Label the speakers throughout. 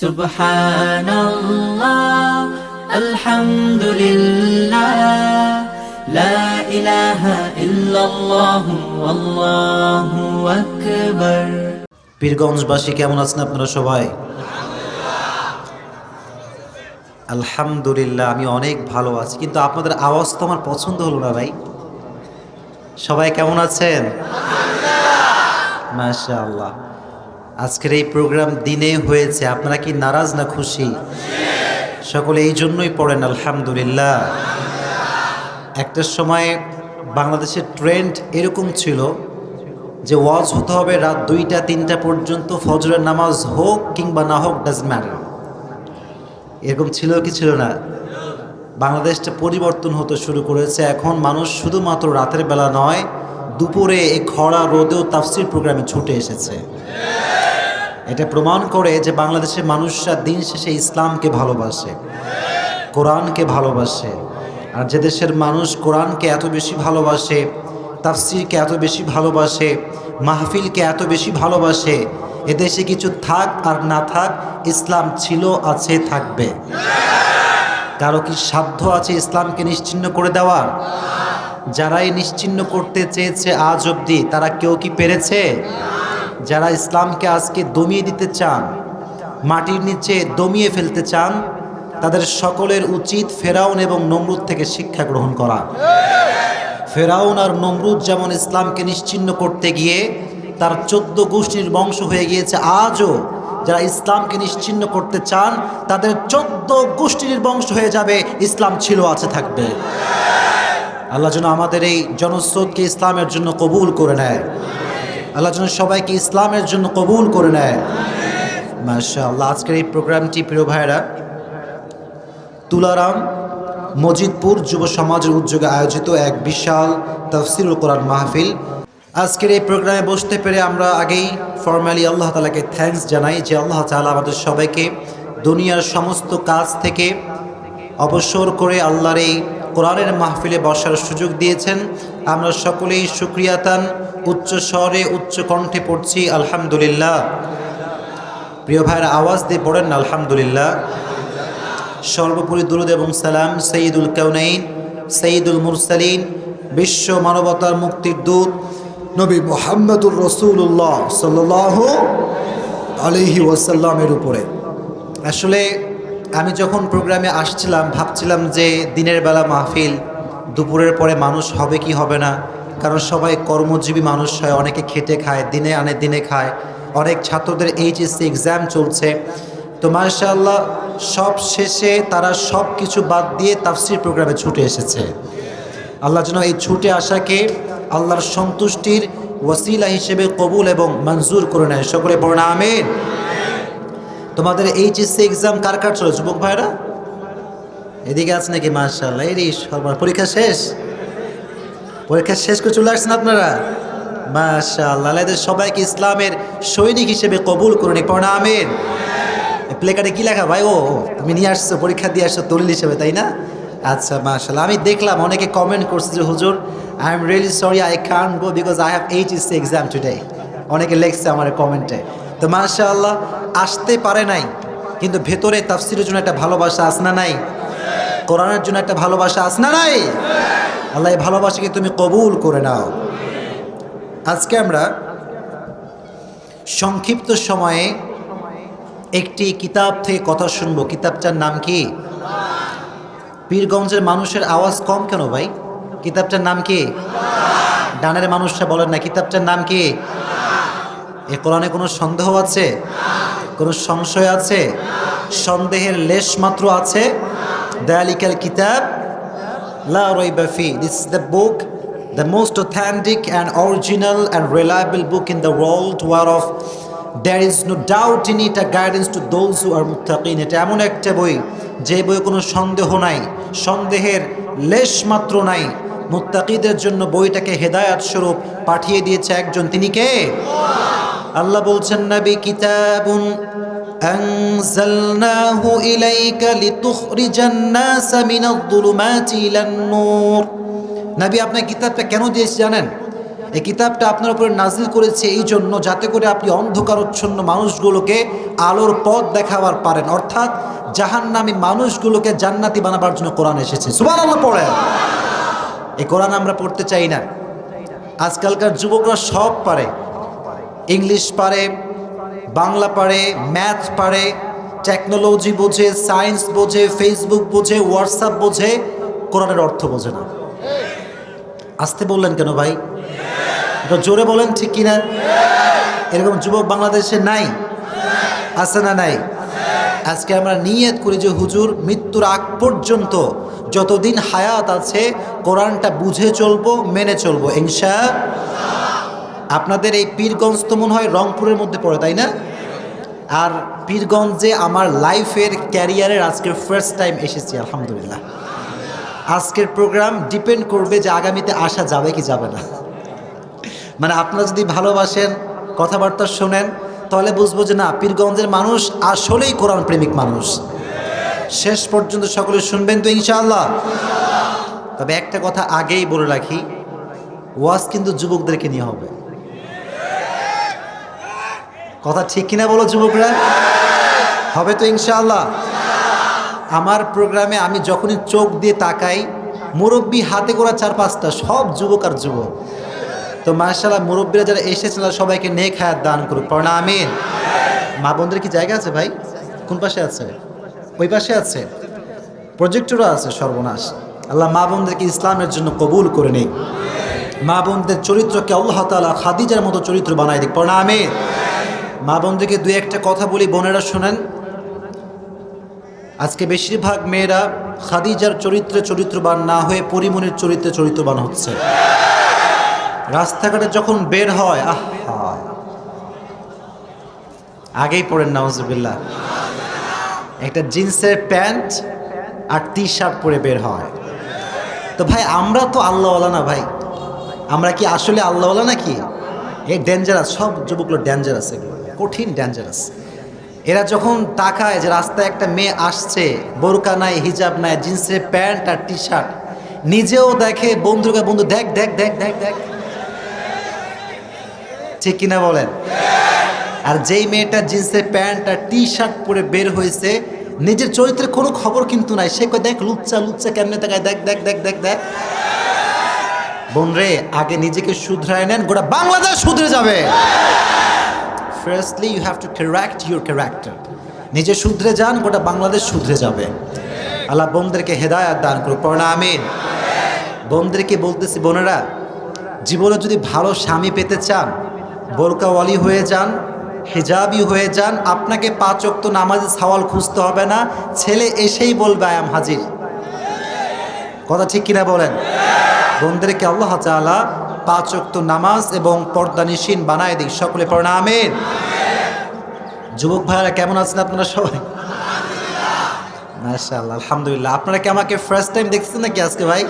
Speaker 1: سبحان الله الحمد لله لا إله إلا الله والله أكبر
Speaker 2: পীরগঞ্জবাসী কেমন আছেন আপনারা সবাই আলহামদুলিল্লাহ আমি অনেক ভালো আছি কিন্তু আপনাদের আওয়াজ তো আমার পছন্দ হলো না ভাই সবাই কেমন আছেন মাশা আল্লাহ আজকের এই প্রোগ্রাম দিনে হয়েছে। আপনারা কি নারাজ না খুশি? সকলে এই জন্যই পড়েন, আলহামদুলিল্লাহ। একটা সময় বাংলাদেশের ট্রেন্ড এরকম ছিল যে ওয়াজ হতে হবে রাত দুইটা, তিনটা পর্যন্ত, ফজরের নামাজ হোক কিংবা না হোক ডাজ ম্যাটার এরকম ছিল কি ছিল না? বাংলাদেশটা পরিবর্তন হতে শুরু করেছে। এখন মানুষ শুধুমাত্র রাতের বেলা নয়, দুপুরে এই খরা রোদেও তাফসির প্রোগ্রামে ছুটে এসেছে। এটা প্রমাণ করে যে বাংলাদেশের মানুষরা দিন শেষে ইসলামকে ভালোবাসে, কোরআনকে ভালোবাসে। আর যে দেশের মানুষ কোরআনকে এত বেশি ভালোবাসে, তাফসিরকে এত বেশি ভালোবাসে, মাহফিলকে এত বেশি ভালোবাসে, এদেশে কিছু থাক আর না থাক, ইসলাম ছিল, আছে, থাকবে। কারও কি সাধ্য আছে ইসলামকে নিশ্চিন্ন করে দেওয়ার? যারাই নিশ্চিন্ন করতে চেয়েছে আজ অবধি, তারা কেউ কি পেরেছে? যারা ইসলামকে আজকে দমিয়ে দিতে চান, মাটির নিচে দমিয়ে ফেলতে চান, তাদের সকলের উচিত ফেরাউন এবং নমরুদ থেকে শিক্ষা গ্রহণ করা। ফেরাউন আর নমরুদ যেমন ইসলামকে নিশ্চিন্ন করতে গিয়ে তার চোদ্দ গোষ্ঠীর বংশ হয়ে গিয়েছে, আজও যারা ইসলামকে নিশ্চিন্ন করতে চান, তাদের চোদ্দ গোষ্ঠীর বংশ হয়ে যাবে, ইসলাম ছিল, আছে, থাকবে। আল্লাহ যেন আমাদের এই জনস্রোতকে ইসলামের জন্য কবুল করে নেয়। আল্লাহ যেন সবাইকে ইসলামের জন্য কবুল করে নেয়। মাশা আল্লাহ আজকের এই প্রোগ্রামটি প্রিয় ভাইরা তুলারাম মজিদপুর যুব সমাজের উদ্যোগে আয়োজিত এক বিশাল তফসিরুল কোরআন মাহফিল। আজকের এই প্রোগ্রামে বসতে পেরে আমরা আগেই ফর্মালি আল্লাহ তালাকে থ্যাঙ্কস জানাই যে আল্লাহ তালা আমাদের সবাইকে দুনিয়ার সমস্ত কাজ থেকে অবসর করে আল্লাহর এই কোরআনের মাহফিলে বসার সুযোগ দিয়েছেন। আমরা সকলেই সুক্রিয়াতান, উচ্চ স্বরে উচ্চ কণ্ঠে পড়ছি, আলহামদুলিল্লাহ। প্রিয় ভাইয়ের আওয়াজ দিয়ে পড়েন আলহামদুলিল্লাহ। সর্বোপরি দুরুদ এবং সালাম সঈদুল কাউনাইন, সঈদুল মুরসালিন, বিশ্ব মানবতার মুক্তির দূত নবী মোহাম্মদুর রসুল্লাহ সাল্লাহ আলহি ওয়াসাল্লামের উপরে। আসলে আমি যখন প্রোগ্রামে আসছিলাম, ভাবছিলাম যে দিনের বেলা মাহফিল দুপুরের পরে মানুষ হবে কি হবে না? কারণ সবাই কর্মজীবী মানুষ হয়, অনেকে খেটে খায়, দিনে আনে, দিনে খায়। অনেক ছাত্রদের এইচএসসি এক্সাম চলছে। তো মাশাআল্লাহ, সব শেষে তারা সব কিছু বাদ দিয়ে তাফসির প্রোগ্রামে ছুটে এসেছে। আল্লাহ যেন এই ছুটে আসাকে আল্লাহর সন্তুষ্টির ওয়াসিলা হিসেবে কবুল এবং মঞ্জুর করে নেয়। সকলে পড়ে আমেন। তোমাদের এইচএসসি এক্সাম কার কার চলে যুবক ভাইরা এদিকে আছে নাকি? মাশাআল্লাহ এরই সবার পরীক্ষা শেষ? পরীক্ষা শেষ করে চলে আসছেন আপনারা? আল্লাহ এদের সবাইকে ইসলামের সৈনিক হিসেবে কবুল করে নি পড়ে আমেন। প্লে কার্ডে কী লেখা? ভাই, ও, তুমি নিয়ে আসছো, পরীক্ষা দিয়ে আসছো দলিল হিসেবে, তাই না? আচ্ছা মাশাল্লাহ আমি দেখলাম অনেকে কমেন্ট করছে যে, হুজুর I am really sorry I can go because I have H is exam today অনেকে লেখছে আমার কমেন্টে তো মার্শাল্লাহ আসতে পারে নাই, কিন্তু ভেতরে তাফসিরের জন্য একটা ভালোবাসা আস না নাই? কোরআনের জন্য একটা ভালোবাসা আস না নাই? আল্লাহ এই ভালোবাসাকে তুমি কবুল করে নাও। আজকে আমরা সংক্ষিপ্ত সময়ে একটি কিতাব থেকে কথা শুনব। কিতাবটার নাম কি? পীরগঞ্জের মানুষের আওয়াজ কম কেন ভাই? কিতাবটার নাম কি? ডানের মানুষরা বলেন না, কিতাবটার নাম কি? এ কোরআনে কোনো সন্দেহ আছে? কোনো সংশয় আছে? সন্দেহের লেশ মাত্র আছে? কিতাব লা রইবা ফি this is the book the most authentic and original and reliable book in the world whereof there is no doubt in it a guidance to those who are muttaqin এটা এমন একটা বই যে বই কোনো সন্দেহ নাই সন্দেহের লেশ মাত্র নাই মুত্তাকিদের জন্য বইটাকে হেদায়াত স্বরূপ পাঠিয়ে দিয়েছে একজন তিনি কে আল্লাহ বলছেন নবী কিতাবুন أنزلناه إليك لتخرج الناس من الظلمات إلى النور নবী আপনার কিতাবটা কেন দিয়েছে জানেন এই কিতাবটা আপনার উপরে নাজিল করেছে এই জন্য যাতে করে আপনি অন্ধকারচ্ছন্ন মানুষগুলোকে আলোর পথ দেখাবার পারেন অর্থাৎ জাহান্নামী মানুষগুলোকে জান্নাতি বানাবার জন্য কোরআন এসেছে সুবান আল্লাহ পড়ে এই কোরআন আমরা পড়তে চাই না আজকালকার যুবকরা সব পারে ইংলিশ পারে বাংলা পারে, ম্যাথ পারে টেকনোলজি বোঝে সায়েন্স বোঝে ফেসবুক বোঝে হোয়াটসঅ্যাপ বোঝে, কোরআনের অর্থ বোঝে না। আসতে বললেন কেন ভাই? একটু জোরে বলেন, ঠিক কিনা? এরকম যুবক বাংলাদেশে নাই? আছে না নাই? আজকে আমরা নিয়ত করি যে হুজুর, মৃত্যুর আগ পর্যন্ত যতদিন হায়াত আছে, কোরআনটা বুঝে চলবো, মেনে চলবো, ইনশা আপনাদের এই পীরগঞ্জ তো মনে হয় রংপুরের মধ্যে পড়ে, তাই না? আর পীরগঞ্জে আমার লাইফের ক্যারিয়ারের আজকের ফার্স্ট টাইম এসেছি, আলহামদুলিল্লাহ। আজকের প্রোগ্রাম ডিপেন্ড করবে যে আগামীতে আসা যাবে কি যাবে না। মানে আপনারা যদি ভালোবাসেন, কথাবার্তা শোনেন, তাহলে বুঝব যে না, পীরগঞ্জের মানুষ আসলেই কোরআন প্রেমিক মানুষ। শেষ পর্যন্ত সকলে শুনবেন তো ইনশাআল্লাহ। তবে একটা কথা আগেই বলে রাখি, ওয়াজ কিন্তু যুবকদেরকে নিয়ে হবে। কথা ঠিক কিনা বলো যুবকরা? হবে তো ইনশাআল্লাহ। আমার প্রোগ্রামে আমি যখনই চোখ দিয়ে তাকাই, মুরব্বী হাতে করা চার পাঁচটা, সব যুবক আর যুবক। তো মার্শাল্লাহ মুরব্বীরা যারা এসেছেন, তারা সবাইকে নেক হায়াত দান করুক। পড়না মা বোনদের কি জায়গা আছে ভাই? কোন পাশে আছে? ওই পাশে আছে। প্রজেক্টরও আছে সর্বনাশ। আল্লাহ মা বোনদেরকে ইসলামের জন্য কবুল করে নেই মা বোনদের চরিত্রকে আল্লাহ তালা খাদিজার মতো চরিত্র বানাই দিক। পড়না মা বোনদেরকে দুই একটা কথা বলি, বোনেরা শোনেন। আজকে বেশিরভাগ মেয়েরা খাদিজার চরিত্রে চরিত্রবান না হয়ে পরিমণির চরিত্রে চরিত্রবান হচ্ছে। রাস্তাঘাটে যখন বের হয়, আহা আগেই পড়েন, নাউজুবিল্লাহ। একটা জিন্সের প্যান্ট আর টি শার্ট পরে বের হয়। তো ভাই, আমরা তো আল্লাহওয়ালা না ভাই। আমরা কি আসলে আল্লাহওয়ালা নাকি? এই ডেঞ্জারাস সব যুবকগুলো ডেঞ্জারাস এগুলো। কঠিন ডেঞ্জারাস এরা যখন তাকায় যে রাস্তায় একটা মেয়ে আসছে, বোরকা নাই, হিজাব নাই জিন্সের প্যান্ট আর টি শার্ট নিজেও দেখে বন্ধুকে বন্ধু, দেখ দেখ দেখ দেখ দেখ। ঠিক কিনা বলেন? আর যেই মেয়েটা জিন্সের প্যান্ট আর টি শার্ট পরে বের হয়েছে, নিজের চরিত্রের কোনো খবর কিন্তু নাই। সে কয়, দেখ, লুচ্চা লুচ্চা কেমনে তাকায়? দেখ দেখ দেখ দেখ দেখ। বোন রে আগে নিজেকে শুধরায় নেন, গোটা বাংলাদেশ শুধরে যাবে। Firstly you have to correct your character নিজে শুধরে যান, গোটা বাংলাদেশ শুধরে যাবে। আল্লাহ বোনদেরকে হেদায়াত দান করুক পড়না আমিন। বোনদেরকে বলতেছি, বোনেরা, জীবনে যদি ভালো স্বামী পেতে চান, বোরকাওয়ালি হয়ে যান, হেজাবি হয়ে যান, আপনাকে পাঁচ অক্ত নামাজে সওয়াল খুঁজতে হবে না, ছেলে এসেই বলবে আয়াম হাজির। কথা ঠিক কিনা বলেন? বোনদেরকে আল্লাহ তাআলা পাঁচ অক্ত নামাজ এবং পর্দানিসীন বানায় দিক সকলে আমিন। যুবক ভাইরা কেমন আছেন আপনারা সবাই? মাশাআল্লাহ, আলহামদুলিল্লাহ। আপনারা কি আমাকে ফার্স্ট টাইম দেখতেছেন নাকি আজকে ভাই?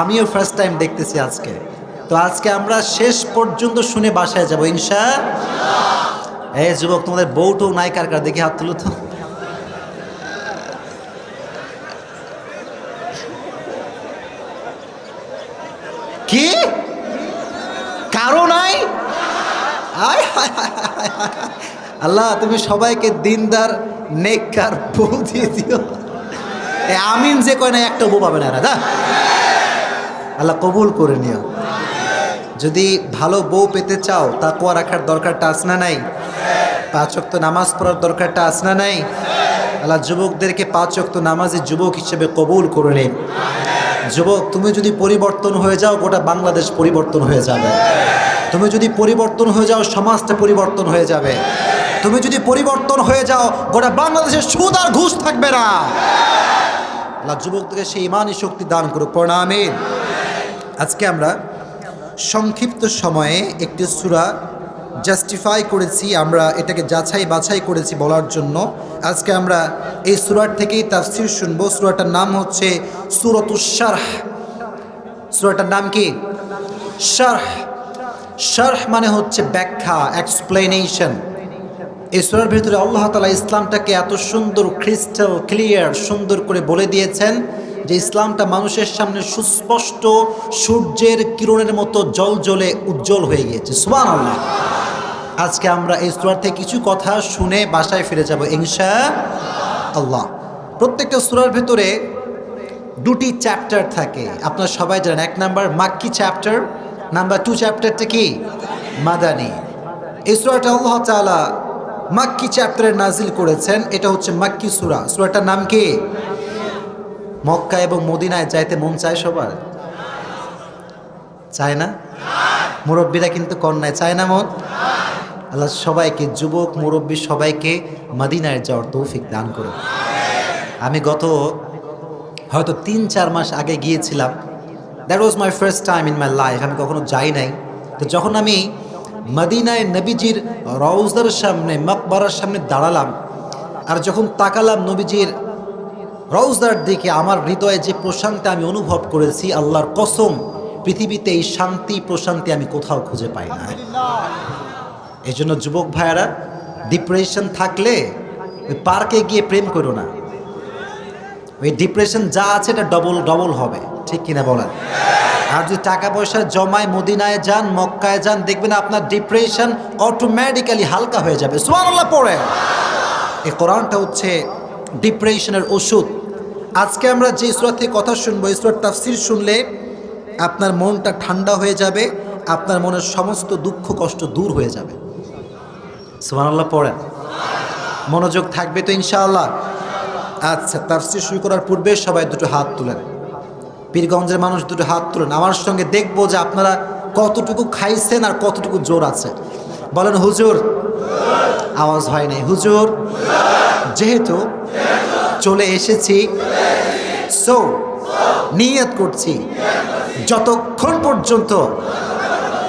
Speaker 2: আমিও ফার্স্ট টাইম দেখতেছি আজকে। তো আজকে আমরা শেষ পর্যন্ত শুনে বাসায় যাব, ইনশা এই যুবক, তোমাদের বউটো নাই, কার কার? দেখি হাত তুলো তো কি কারও নাই আয় হায় হায় হায় হায় হায়। আল্লাহ, তুমি সবাইকে দিনদার, নেককার বউ দিও। আমিন যে কয় না, একটা বউ পাবে না যা আল্লাহ কবুল করে নিও। যদি ভালো বউ পেতে চাও তা কোয়া রাখার দরকারটা আস না নাই? পাঁচ অক্ত নামাজ পড়ার দরকারটা আস না নাই? আল্লাহ, যুবকদেরকে পাঁচ অক্ত নামাজে যুবক হিসেবে কবুল করে নিন। যুবক, তুমি যদি পরিবর্তন হয়ে যাও, গোটা বাংলাদেশ পরিবর্তন হয়ে যাবে। তুমি যদি পরিবর্তন হয়ে যাও, সমাজটা পরিবর্তন হয়ে যাবে। তুমি যদি পরিবর্তন হয়ে যাও, গোটা বাংলাদেশের সুদ আর ঘুষ থাকবে না। আল্লাহ যুবকদেরকে সেই ইমানই শক্তি দান করুক প্রণামিন আজকে আমরা সংক্ষিপ্ত সময়ে একটি সুরা জাস্টিফাই করেছি, আমরা এটাকে যাচাই বাছাই করেছি বলার জন্য। আজকে আমরা এই সুরার থেকেই তাফসির শুনব। সুরাটার নাম হচ্ছে সুরতুসারহ সুরাটার নাম কি? শারহ। শারহ মানে হচ্ছে ব্যাখ্যা এক্সপ্লেনেশন এই সুরার ভিতরে আল্লাহ তালা ইসলামটাকে এত সুন্দর ক্রিস্টাল ক্লিয়ার সুন্দর করে বলে দিয়েছেন যে ইসলামটা মানুষের সামনে সুস্পষ্ট সূর্যের কিরণের মতো জল জ্বলে উজ্জ্বল হয়ে গিয়েছে। সুবান আল্লাহ আজকে আমরা এই সুরার থেকে কিছু কথা শুনে বাসায় ফিরে যাব ইনশা আল্লাহ প্রত্যেকটা সুরার ভেতরে দুটি চ্যাপ্টার থাকে। আপনারা সবাই জানেন, এক number makki chapter number two চ্যাপ্টারটা কি? মাদানি। এই সুরাটা আল্লাহ তাআলা মাক্কি চ্যাপ্টারে নাজিল করেছেন। এটা হচ্ছে মাক্কি সুরা। সুরাটার নাম কি? মক্কা এবং মদিনায় যাইতে মন চায় সবার? চায় না? মুরব্বীরা কিন্তু কন্যায়। চায় না মন? আল্লাহ সবাইকে, যুবক, মুরব্বী সবাইকে মদিনায় যাওয়ার তৌফিক দান করুন আমি গত হয়তো তিন চার মাস আগে গিয়েছিলাম। That was my first time in my life আমি কখনো যাই নাই। তো যখন আমি মদিনায় নবীজির রওজার সামনে মকবরার সামনে দাঁড়ালাম আর যখন তাকালাম নবীজির রওজার দিকে আমার হৃদয়ে যে প্রশান্তি আমি অনুভব করেছি আল্লাহর কসম পৃথিবীতে এই শান্তি প্রশান্তি আমি কোথাও খুঁজে পাই না। এই জন্য যুবক ভাইয়ারা ডিপ্রেশন থাকলে ওই পার্কে গিয়ে প্রেম করো না। ওই ডিপ্রেশন যা আছে এটা ডবল ডবল হবে। ঠিক কিনা বলেন? আর যদি টাকা পয়সা জমায় মদিনায় যান, মক্কায় যান, দেখবেন আপনার ডিপ্রেশন অটোমেটিক্যালি হালকা হয়ে যাবে। সুবহানাল্লাহ পড়ে এই কোরআনটা হচ্ছে ডিপ্রেশনের ওষুধ। আজকে আমরা যে সুরা থেকে কথা শুনব, এই সুরার তাফসির শুনলে আপনার মনটা ঠান্ডা হয়ে যাবে, আপনার মনের সমস্ত দুঃখ, কষ্ট দূর হয়ে যাবে। সুবহানাল্লাহ, পড়েন। মনোযোগ থাকবে তো ইনশাআল্লাহ। আচ্ছা তাফসির শুরু করার পূর্বে সবাই দুটো হাত তুলেন। পীরগঞ্জের মানুষ দুটো হাত তুলেন আমার সঙ্গে দেখব যে আপনারা কতটুকু খাইছেন আর কতটুকু জোর আছে। বলেন, হুজুর। আওয়াজ হয় নাই। হুজুর। যেহেতু চলে এসেছি। সো। নিয়ত করছি। যতক্ষণ পর্যন্ত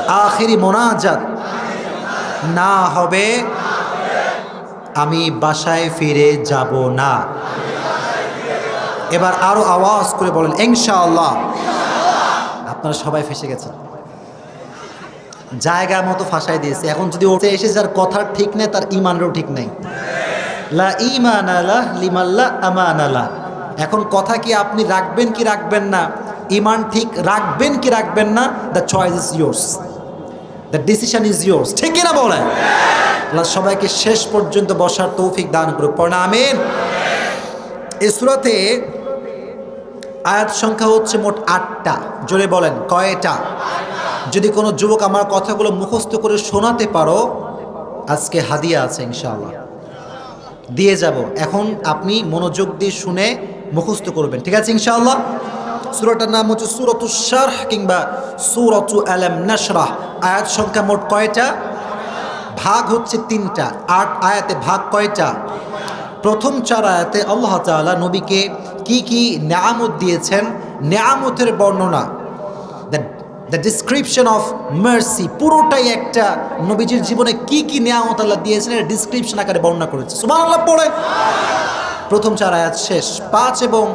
Speaker 2: আখিরি মোনাজাত না হবে, আমি বাসায় ফিরে যাব না। এবার আরও আওয়াজ করে বলেন, ইনশাআল্লাহ। আপনারা সবাই ফেসে গেছেন। জায়গা মতো ফাঁসাই দিয়েছে। এখন যদি ওতে এসে যার কথার ঠিক নেই, তার ইমানেরও ঠিক নেই। লা ইমান লিমাল্লা আমান এখন কথা কি আপনি রাখবেন কি রাখবেন না? ইমান ঠিক রাখবেন কি রাখবেন না? The choice is yours the decision is yours ঠিক কিনা বলেন? আল্লাহ সবাইকে শেষ পর্যন্ত বসার তৌফিক দান করুক। পড়া আমিন। আয়াত সংখ্যা হচ্ছে মোট আটটা। জোরে বলেন, কয়টা? যদি কোনো যুবক আমার কথাগুলো মুখস্থ করে শোনাতে পারো, আজকে হাদিয়া আছে ইনশাআল্লাহ। দিয়ে যাব। এখন আপনি মনোযোগ দিয়ে শুনে মুখস্থ করবেন। ঠিক আছে ইনশাআল্লাহ? সুরাটার নাম হচ্ছে সুরতু শারহ কিংবা সুরতু আলাম নাশরাহ। আয়াত সংখ্যা মোট কয়টা? ভাগ হচ্ছে তিনটা। আট আয়াতে ভাগ কয়টা? প্রথম চার আয়াতে আল্লাহ তাআলা নবীকে কি কি নেয়ামত দিয়েছেন? নেয়ামতের বর্ণনা দ্য ডিসক্রিপশন অফ মার্সি পুরোটাই একটা নবীজির জীবনে কি কি নেয়ামত আল্লাহ দিয়েছেন এটা ডিসক্রিপশন আকারে বর্ণনা করেছে। সুমান আল্লাহ পড়ে। প্রথম চার আয়াত শেষ। পাঁচ এবং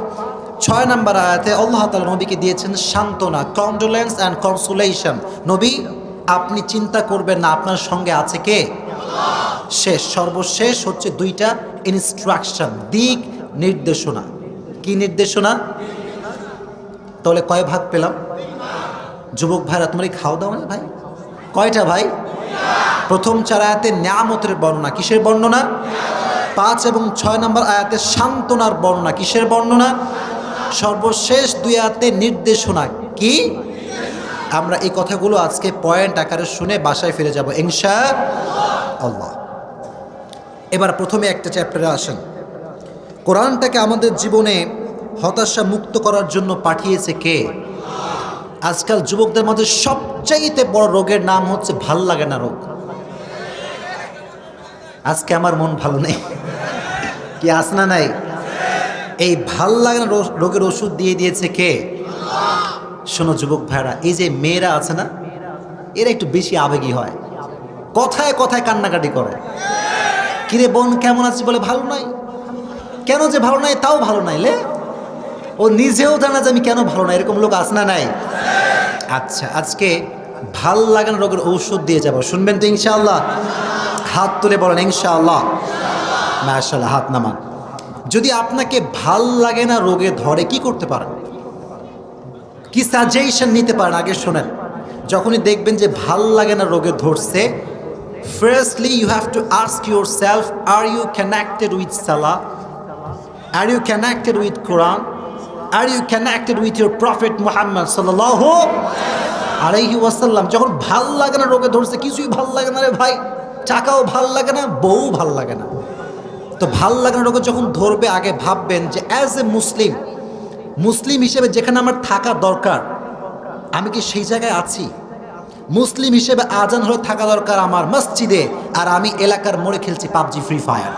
Speaker 2: ছয় নম্বর আয়াতে আল্লাহ তাআলা নবীকে দিয়েছেন সান্ত্বনা কন্ডোলেন্স অ্যান্ড কনসোলেশন নবী, আপনি চিন্তা করবেন না, আপনার সঙ্গে আছে কে? শেষ সর্বশেষ হচ্ছে দুইটা ইনস্ট্রাকশন দিক নির্দেশনা। কি নির্দেশনা? তাহলে কয় ভাগ পেলাম? যুবক ভাইরা, তোমার এই খাওয়া দাওয়া না ভাই? কয়টা ভাই? প্রথম চার আয়াতে ন্যামতের বর্ণনা, কিসের বর্ণনা? পাঁচ এবং ছয় নম্বর আয়াতে সান্ত্বনার বর্ণনা, কিসের বর্ণনা? সর্বশেষ দুই আয়াতে নির্দেশনা, কি? আমরা এই কথাগুলো আজকে পয়েন্ট আকারে শুনে বাসায় ফিরে যাব, ইনশা আল্লাহ। এবার প্রথমে একটা চ্যাপ্টারে আসেন। কোরআনটাকে আমাদের জীবনে হতাশা মুক্ত করার জন্য পাঠিয়েছে কে? আজকাল যুবকদের মধ্যে সবচাইতে বড় রোগের নাম হচ্ছে ভালো লাগে না রোগ। আজকে আমার মন ভালো নেই। কি আসনা নাই? এই ভালো লাগে না রোগের ওষুধ দিয়ে দিয়েছে কে? শোনো যুবক ভাইরা, এই যে মেয়েরা আছে না, এরা একটু বেশি আবেগী হয়। কথায় কথায় কান্নাকাটি করে। কিরে বোন, কেমন আছে বলে ভালো নাই। কেন যে ভালো নাই, তাও ভালো নাই লে। ও নিজেও জানা যে আমি কেন ভালো নাই, এরকম লোক আছে না নাই। আচ্ছা আজকে ভালো লাগানো রোগের ঔষধ দিয়ে যাব। শুনবেন তো ইনশাআল্লাহ। হাত তুলে বলেন, ইনশাআল্লাহ। মাশাআল্লাহ, হাত নামান। যদি আপনাকে ভালো লাগে না রোগে ধরে, কি করতে পারেন? কি সাজেশন নিতে পারেন? আগে শোনেন। যখনই দেখবেন যে ভালো লাগে না রোগে ধরছে you have to ask yourself are you connected with Salah are you connected with Quran are you connected with your prophet Muhammad সাল্লাহ আলাইহি ওয়াসাল্লাম যখন ভালো লাগে না, রোগে ধরছে, কিছুই ভালো লাগে না রে ভাই। টাকাও ভালো লাগে না, বউ ভালো লাগে না। তো ভালো লাগে না রোগে যখন ধরবে, আগে ভাববেন যে অ্যাজ এ মুসলিম মুসলিম হিসেবে যেখানে আমার থাকা দরকার, আমি কি সেই জায়গায় আছি? মুসলিম হিসেবে আজান হলে থাকা দরকার আমার মসজিদে, আর আমি এলাকার মোড়ে খেলছি পাবজি, ফ্রি ফায়ার।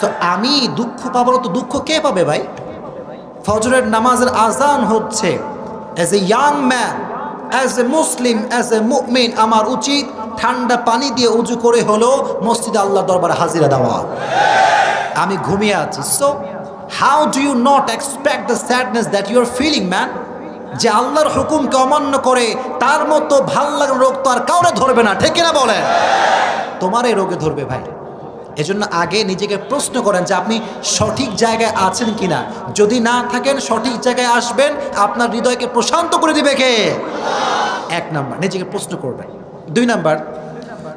Speaker 2: তো আমি দুঃখ পাবো তো দুঃখ কে পাবে ভাই? ফজরের নামাজের আজান হচ্ছে। As a young man as a Muslim as a মুমিন আমার উচিত ঠান্ডা পানি দিয়ে উজু করে হলো মসজিদ আল্লাহ দরবার হাজিরা দেওয়া। আমি ঘুমিয়ে আছি। So how do you not expect the sadness that you are feeling man যে আল্লাহর হুকুমকে অমান্য করে তার মতো ভালো লাগার রোগ তো আর কাউরে ধরবে না, ঠিক না বলে তোমার এই রোগে ধরবে ভাই। এজন্য আগে নিজেকে প্রশ্ন করেন যে আপনি সঠিক জায়গায় আছেন কিনা। যদি না থাকেন, সঠিক জায়গায় আসবেন, আপনার হৃদয়কে প্রশান্ত করে দিবে কে? এক নাম্বার, নিজেকে প্রশ্ন করবেন। দুই নাম্বার,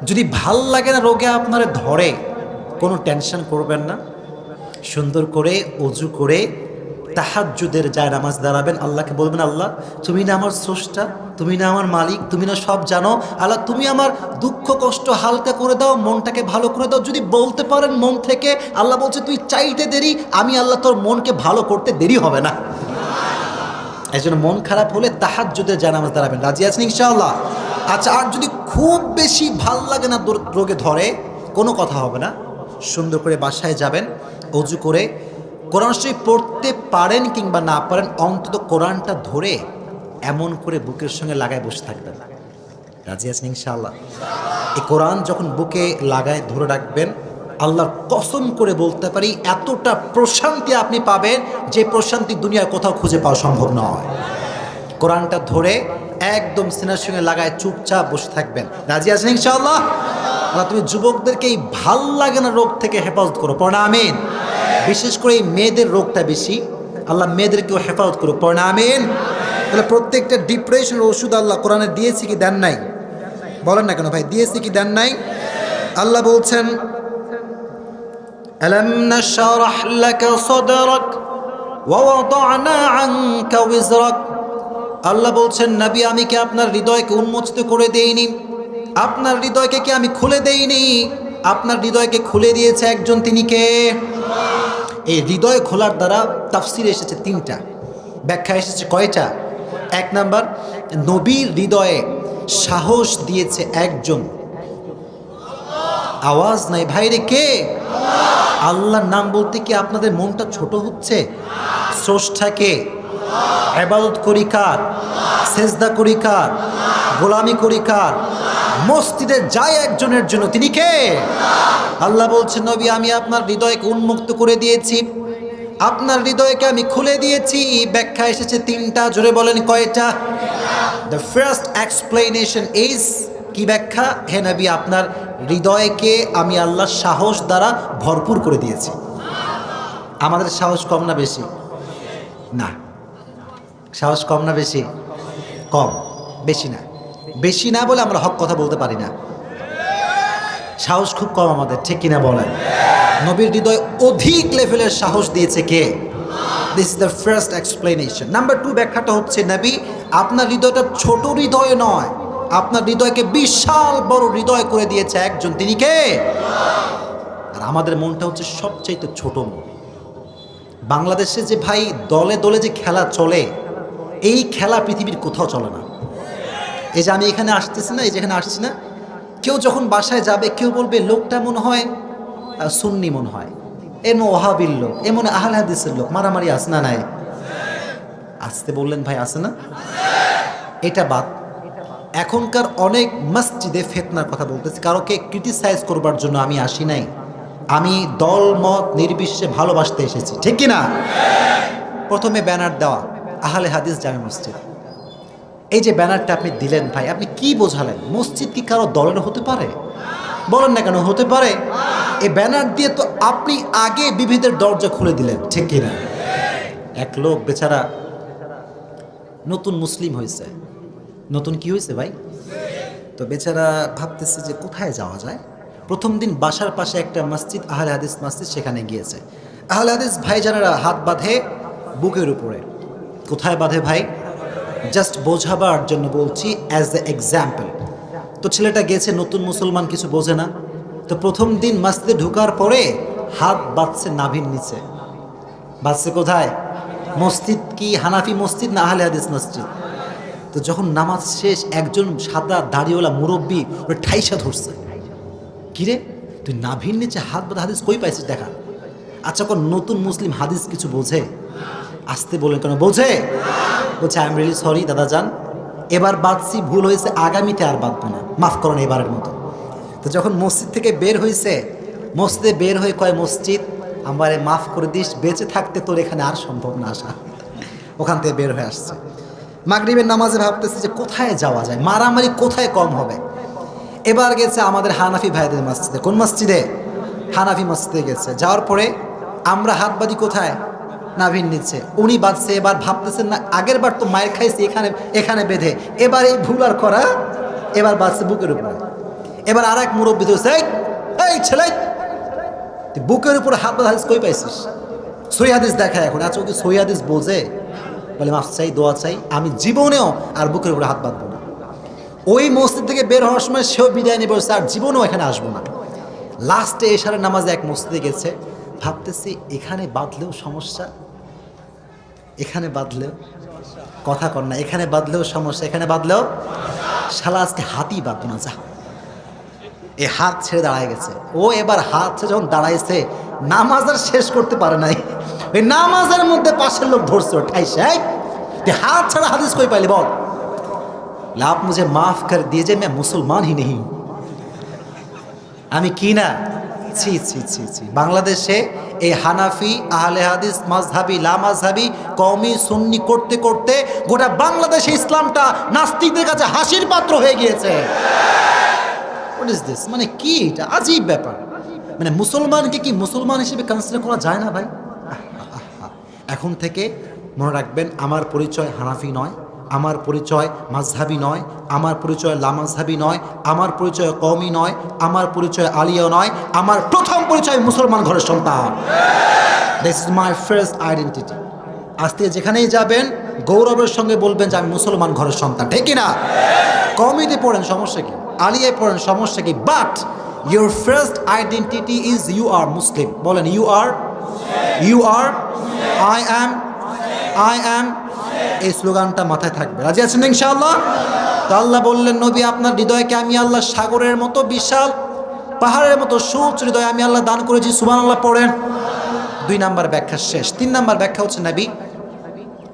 Speaker 2: যদি ভালো লাগে না রোগে আপনার ধরে, কোনো টেনশন করবেন না। সুন্দর করে অজু করে তাহাজ্জুদের যায় নামাজ দাঁড়াবেন, আল্লাহকে বলবেন, আল্লাহ, তুমি না আমার স্রষ্টা, তুমি না আমার মালিক, তুমি না সব জানো। আল্লাহ, তুমি আমার দুঃখ, কষ্ট হালকা করে দাও, মনটাকে ভালো করে দাও। যদি বলতে পারেন মন থেকে, আল্লাহ বলছে, তুই চাইতে দেরি, আমি আল্লাহ তোর মনকে ভালো করতে দেরি হবে না। এই জন্য মন খারাপ হলে তাহাজ্জুদের যায় নামাজ দাঁড়াবেন। রাজি আছেন ইনশাআল্লাহ? আচ্ছা আর যদি খুব বেশি ভালো লাগে না রোগে ধরে, কোনো কথা হবে না। সুন্দর করে বাসায় যাবেন, অজু করে কোরআন শরীফ পড়তে পারেন কিংবা না পারেন, অন্তত কোরআনটা ধরে এমন করে বুকের সঙ্গে লাগায় বসে থাকবেন। রাজি আছেন ইনশাআল্লাহ? এই কোরআন যখন বুকে লাগায়, ধরে রাখবেন, আল্লাহর কসম করে বলতে পারি, এতটা প্রশান্তি আপনি পাবেন যে প্রশান্তি দুনিয়ার কোথাও খুঁজে পাওয়া সম্ভব নয়। কোরআনটা ধরে একদম সিনার সঙ্গে লাগায় চুপচাপ বসে থাকবেন। রাজি আছেন ইনশাআল্লাহ? আল্লাহ তুমি যুবকদেরকে এই ভাল লাগে না রোগ থেকে হেফাজত করো পড়া আমিন বিশেষ করে এই মেয়েদের রোগটা বেশি আল্লাহ মেয়েদেরকেও হেফাজত করো পড়া আমিন তাহলে প্রত্যেকটা ডিপ্রেশনের ওষুধ আল্লাহ কোরআনে দিয়েছে কি দেন নাই বলেন না কেন ভাই দিয়েছে কি দেন নাই আল্লাহ বলছেন ألم نشرح لك صدرك ووضعنا عنك وزرك আল্লাহ বলছেন নবী আমি কি আপনার হৃদয়কে উন্মোচিত করে দেইনি আপনার হৃদয়কে কি আমি খুলে দেইনি? আপনার হৃদয়কে খুলে দিয়েছে একজন, তিনি কে? এই হৃদয় খোলার দ্বারা তাফসির এসেছে তিনটা ব্যাখ্যা এসেছে কয়টা? এক নাম্বার নবীর হৃদয়ে সাহস দিয়েছে একজন। আওয়াজ নাই, ভাইরে কে? আল্লাহর নাম বলতে কি আপনাদের মনটা ছোট হচ্ছে? স্রষ্টাকে এবাদত করি কার? সেজদা করি কার? গোলামি করি কার? মসজিদে যায় একজনের জন্য, তিনি কে? আল্লাহ বলছেন, নবী, আমি আপনার হৃদয়কে উন্মুক্ত করে দিয়েছি। আপনার হৃদয়কে আমি খুলে দিয়েছি। ব্যাখ্যা এসেছে তিনটা, জোরে বলেন কয়টা? দ্য ফার্স্ট এক্সপ্লেনেশন ইজ কি ব্যাখ্যা? হে নবী, আপনার হৃদয়কে আমি আল্লাহ সাহস দ্বারা ভরপুর করে দিয়েছি। আমাদের সাহস কম না বেশি? না। সাহস কম না বেশি? কম। বেশি না। বেশি না বলে আমরা হক কথা বলতে পারি না। সাহস খুব কম আমাদের, ঠিক কিনা বলেন? নবীর হৃদয় অধিক লেভেলের সাহস দিয়েছে কে? This is the first explanation number two ব্যাখ্যাটা হচ্ছে, নবী, আপনার হৃদয়টা ছোট হৃদয় নয়। আপনার হৃদয়কে বিশাল বড় হৃদয় করে দিয়েছে একজন। তিনি কে? আর আমাদের মনটা হচ্ছে সবচাইতে ছোট মন। বাংলাদেশে যে ভাই দলে দলে যে খেলা চলে, এই খেলা পৃথিবীর কোথাও চলে না। এই যে আমি এখানে আসতেছি না এই যেখানে আসছি না কেউ যখন বাসায় যাবে কেউ বলবে লোকটা মনে হয় আহ, সুন্নি মনে হয়। এ মনে ওহাবির লোক এ মনে আহল হাদিসের লোক মারামারি আছে না নাই? আসতে বললেন ভাই আছে না? এটা বাদ। এখনকার অনেক মসজিদে ফেতনার কথা বলতেছি কারোকে ক্রিটিসাইজ করবার জন্য আমি আসি নাই। আমি দল মত নির্বিশেষে ভালোবাসতে এসেছি ঠিক কি না প্রথমে ব্যানার দেওয়া আহলে হাদিস জামে মসজিদ। এই যে ব্যানারটা আপনি দিলেন ভাই, আপনি কি বোঝালেন? মসজিদ কি কারও দলের হতে পারে? বলেন না কেন, হতে পারে। এই ব্যানার দিয়ে তো আপনি আগে বিবিধের দরজা খুলে দিলেন, ঠিক কিনা? এক লোক বেচারা নতুন মুসলিম হয়েছে। নতুন কি হয়েছে ভাই? তো বেচারা ভাবতেছে যে কোথায় যাওয়া যায়? প্রথম দিন বাসার পাশে একটা মসজিদ, আহলে হাদিস মসজিদ সেখানে গিয়েছে। আহলে হাদিস ভাইজানেরা হাত বাঁধে বুকের উপরে। কোথায় বাঁধে ভাই? জাস্ট বোঝাবার জন্য বলছি অ্যাজ দ্য এক্সাম্পল তো ছেলেটা গেছে, নতুন মুসলমান কিছু বোঝে না। তো প্রথম দিন মসজিদে ঢোকার পরে হাত বাঁধছে নাভির নিচে। বাঁচছে কোথায়? মসজিদ কি হানাফি মসজিদ না আহলে হাদিস মসজিদ? তো যখন নামাজ শেষ, একজন সাদা দাড়িওয়ালা মুরব্বী ওটা ঠাইসা ধরছে। কিরে তুই নাভির নিচে হাত বাঁধা হাদিস কই পাইছিস দেখা? আচ্ছা কোন নতুন মুসলিম হাদিস কিছু বোঝে? আসতে বলেন কেন? বোঝে বলছে আই এম রিয়েলি সরি দাদা যান এবার বাঁধছি ভুল হয়েছে, আগামীতে আর বাঁধবো না। মাফ করুন এবারের মতো। তো যখন মসজিদ থেকে বের হয়েছে, মসজিদে বের হয়ে কয়, মসজিদ, আমারে মাফ করে দিস, বেঁচে থাকতে তোর এখানে আর সম্ভব না আসা। ওখান থেকে বের হয়ে আসছে। মাগরিবের নামাজে ভাবতেছে যে কোথায় যাওয়া যায়, মারামারি কোথায় কম হবে? এবার গেছে আমাদের হানাফি ভাইদের মসজিদে। কোন মসজিদে? হানাফি মসজিদে গেছে। যাওয়ার পরে আমরা হাত বাঁধি কোথায়? নাভির নিচ্ছে উনি বাঁধছে এবার ভাবতেছেন না আগের বার তো মায়ের খাইছে এখানে এখানে বেঁধে। এবার এই ভুল আর করা এবার বাঁধছে বুকের উপরে। এবার আর এক মুরব্বী ধরছে "এই, ছেলে বুকের উপরে হাত বাঁধা হাদিস কই পাইছিস? সৈহাদিস দেখায় এখন আচ্ছা ওকে কি সৈহাদিস বোঝে? বলে মাফ চাই দোয়া চাই আমি জীবনেও আর বুকের উপরে হাত বাঁধবো না। ওই মসজিদ থেকে বের হওয়ার সময় সেও বিদায় নিয়ে বলছে আর জীবনেও এখানে আসব না। লাস্টে এশারের নামাজে এক মসজিদে গেছে। ভাবতেছি এখানে বাঁধলেও সমস্যা এখানে বাঁধলেও কথা কর না এখানে বাঁধলেও সমস্যা এখানে বাঁধলেও শালা আজকে হাতই বাঁধবো না যা এ হাত ছেড়ে দাঁড়ায় গেছে ও এবার হাত ছেড়ে যখন দাঁড়াইছে নামাজ আর শেষ করতে পারে নাই ওই নামাজের মধ্যে পাশের লোক ধরছে ঠাইছে এই, তুই হাত ছাড়া হাদিস কই পাইলি বল লাভ মুঝে মাফ কর দিয়েছে मैं মুসলমান ही नहीं हूं। আমি কি না ছি ছি ছি ছি বাংলাদেশে এই হানাফি, আহলে হাদিস মাজহাবি লা মাজহাবি কওমি সুন্নি করতে করতে গোটা বাংলাদেশে ইসলামটা নাস্তিকদের কাছে হাসির পাত্র হয়ে গিয়েছে। মানে কি এটা? আজীব ব্যাপার। মানে মুসলমানকে কি মুসলমান হিসেবে কনসিডার করা যায় না ভাই। এখন থেকে মনে রাখবেন, আমার পরিচয় হানাফি নয়। আমার পরিচয় মাঝহাবি নয়, আমার পরিচয় লামাজহাবি নয়, আমার পরিচয় কওমি নয়, আমার পরিচয় আলিয়া নয়, আমার প্রথম পরিচয় মুসলমান ঘরের সন্তান। This is my first identity আজ থেকে যেখানেই যাবেন, গৌরবের সঙ্গে বলবেন যে আমি মুসলমান ঘরের সন্তান, ঠিক না কমিতে পড়েন সমস্যা কি? আলিয়ায় পড়েন সমস্যা কি? But your first identity is you are Muslim বলেন you are you are I am I am এই স্লোগানটা মাথায় থাকবে। রাজি আছেন ইনশাআল্লাহ? তো আল্লাহ বললেন, নবী, আপনার হৃদয়কে আমি আল্লাহ সাগরের মতো বিশাল পাহাড়ের মতো সুচ হৃদয় আমি আল্লাহ দান করেছি। সুবান আল্লাহ পড়েন। দুই নাম্বার ব্যাখ্যা শেষ। তিন নাম্বার ব্যাখ্যা হচ্ছে, নবী,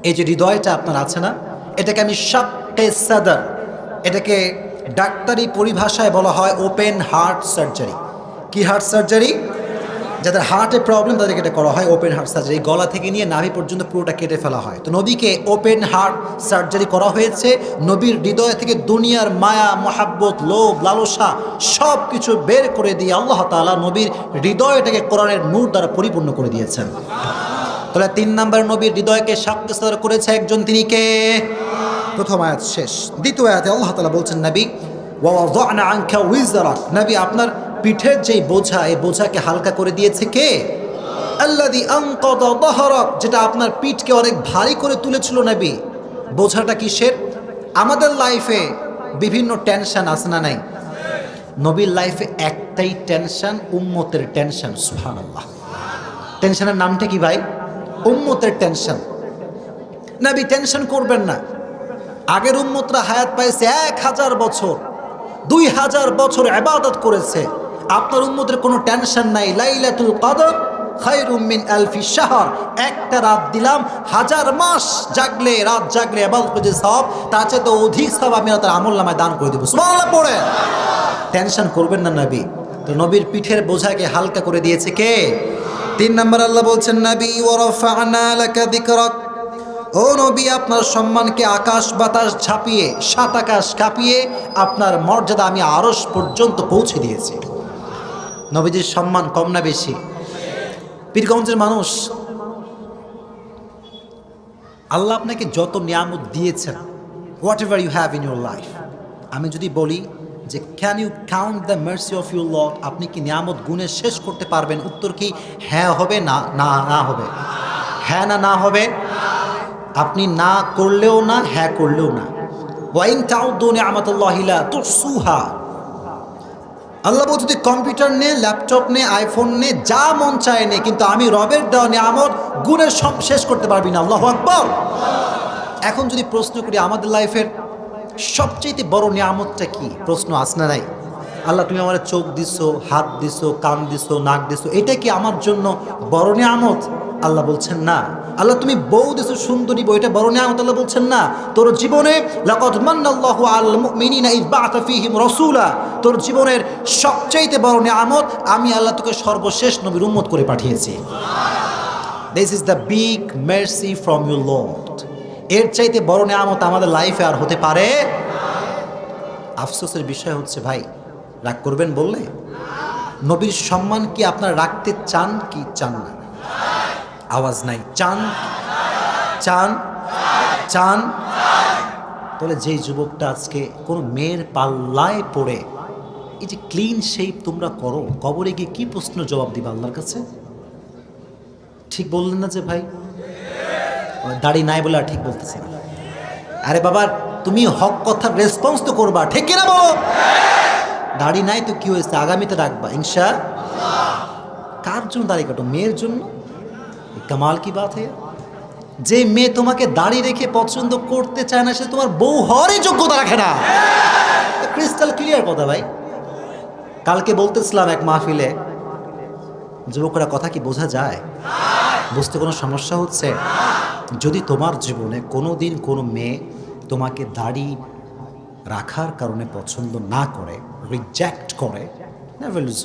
Speaker 2: এই যে হৃদয়টা আপনার আছে না, এটাকে আমি শাক্কে সাদার, এটাকে ডাক্তারি পরিভাষায় বলা হয় ওপেন হার্ট সার্জারি। কি হার্ট সার্জারি? যাদের হার্টে প্রবলেম তাদেরকে এটা করা হয় ওপেন হার্ট সার্জারি গলা থেকে নিয়ে নাভি পর্যন্ত পুরোটা কেটে ফেলা হয়। তো নবীকে ওপেন হার্ট সার্জারি করা হয়েছে। নবীর হৃদয় থেকে দুনিয়ার মায়া, মহাব্বত, লোভ, লালসা সব কিছু বের করে দিয়ে আল্লাহ তাআলা নবীর হৃদয়টাকে কোরআনের নূর দ্বারা পরিপূর্ণ করে দিয়েছেন। তাহলে তিন নম্বর নবীর হৃদয়কে সাক্ষাৎ করেছে একজন তিনি কে? প্রথম আয়াত শেষ। দ্বিতীয় আয়াতে আল্লাহ তালা বলছেন, নবী উইজারাক। নবী, আপনার পিঠের যেই বোঝা এই বোঝাকে হালকা করে দিয়েছে কে? আল্লাদি আনকাদ দহরক যেটা আপনার পিঠকে অনেক ভারী করে তুলেছিল নবী। বোঝাটা কিসের আমাদের লাইফে বিভিন্ন টেনশন আছে না নাই? নবীর লাইফে একটাই টেনশন উম্মতের টেনশন সুবহানাল্লাহ। টেনশনের নামটা কি ভাই? উম্মতের টেনশন নাবি টেনশন করবেন না। আগের উম্মতরা হায়াত পাইছে এক হাজার বছর, দুই হাজার বছর আবাদত করেছে। আপনার উম্মতের কোনো টেনশন নাই। লাইলাতুল কদর খায়রুম মিন আলফি শাহর। একটা রাত দিলাম, হাজার মাস জাগলে, রাত জাগলে করে যে সব, তার চেয়ে তো অধিক সব আমি তার আমল নামায় দান করে দেবো। সুবহানাল্লাহ, পড়ে। টেনশন করবেন না নবী। তো নবীর পিঠের বোঝাকে হালকা করে দিয়েছে কে? তিন নম্বর আল্লাহ বলছেন, নবী ওয়ারাফা'না লাকা যিকরাক ও নবী, আপনার সম্মানকে আকাশ বাতাস ঝাঁপিয়ে, সাত আকাশ কাঁপিয়ে আপনার মর্যাদা আমি আরস পর্যন্ত পৌঁছে দিয়েছি। নবীজির সম্মান কম না বেশি? পীরগঞ্জের মানুষ, আল্লাহ আপনাকে যত নিয়ামত দিয়েছেন whatever you have in your life আমি যদি বলি যে can you count the mercy of your lord আপনি কি নিয়ামত গুণে শেষ করতে পারবেন? উত্তর কি হ্যাঁ হবে না না না হবে। হ্যাঁ না না হবে? আপনি না করলেও না হ্যাঁ করলেও না। ওয়াইন তাউদ্দু নিয়ামতুল্লাহিলা তুসুহা আল্লাহ বলছে, তুই কম্পিউটার নে, ল্যাপটপ নে, আইফোন নে, যা মন চায় নে, কিন্তু আমি রবের দেওয়া নিয়ামত গুণের সব শেষ করতে পারবি না। আল্লাহ আকবর। এখন যদি প্রশ্ন করি, আমাদের লাইফের সবচেয়ে বড় নিয়ামতটা কি? প্রশ্ন আসনা নাই? আল্লাহ, তুমি আমার চোখ দিছো, হাত দিছো, কান দিছো, নাক দিছো, এটা কি আমার জন্য বড় নিয়ামত? আল্লাহ বলছেন না। আল্লাহ তুমি বউ দিছো, সুন্দরী বউ, এটা বড় নিয়ামত আল্লাহ বলছেন না। তোর জীবনে তোর জীবনের সবচাইতে বড় নিয়ামত আমি আল্লাহ তোকে সর্বশেষ নবীর উম্মত করে পাঠিয়েছি। This is the big mercy from your lord এর চাইতে বড় নিয়ামত আমাদের লাইফে আর হতে পারে আফসোসের বিষয় হচ্ছে ভাই, রাগ করবেন বললে? নবীর সম্মান কি আপনারা রাখতে চান কি চান না? আওয়াজ নাই। চান? চান? চান? তাহলে যেই যুবকটা আজকে কোনো মেয়ের পাল্লায় পড়ে, এই যে ক্লিন শেপ তোমরা করো, কবরে গিয়ে কি প্রশ্ন জবাব দিবা আল্লাহর কাছে? ঠিক বললেন না যে ভাই? দাড়ি নাই বলে আর ঠিক বলতেছে না। আরে বাবা, তুমি হক কথার রেসপন্স তো করবা, ঠিক কিনা বলো? দাড়ি নাই তো কি হয়েছে? আগামীতে রাখবা, ইনশা কার জন্য দাড়ি কাটো? মেয়ের জন্য? কামাল কি বাত হে যে মেয়ে তোমাকে দাড়ি রেখে পছন্দ করতে চায় না সে তোমার বউ হওয়ারই যোগ্যতা রাখে না ক্রিস্টাল ক্লিয়ার কথা ভাই কালকে বলতেছিলাম এক মাহফিলে যুবকরা কথা কি বোঝা যায় বুঝতে কোনো সমস্যা হচ্ছে যদি তোমার জীবনে কোনো দিন কোনো মেয়ে তোমাকে দাড়ি রাখার কারণে পছন্দ না করে রিজেক্ট করে never lose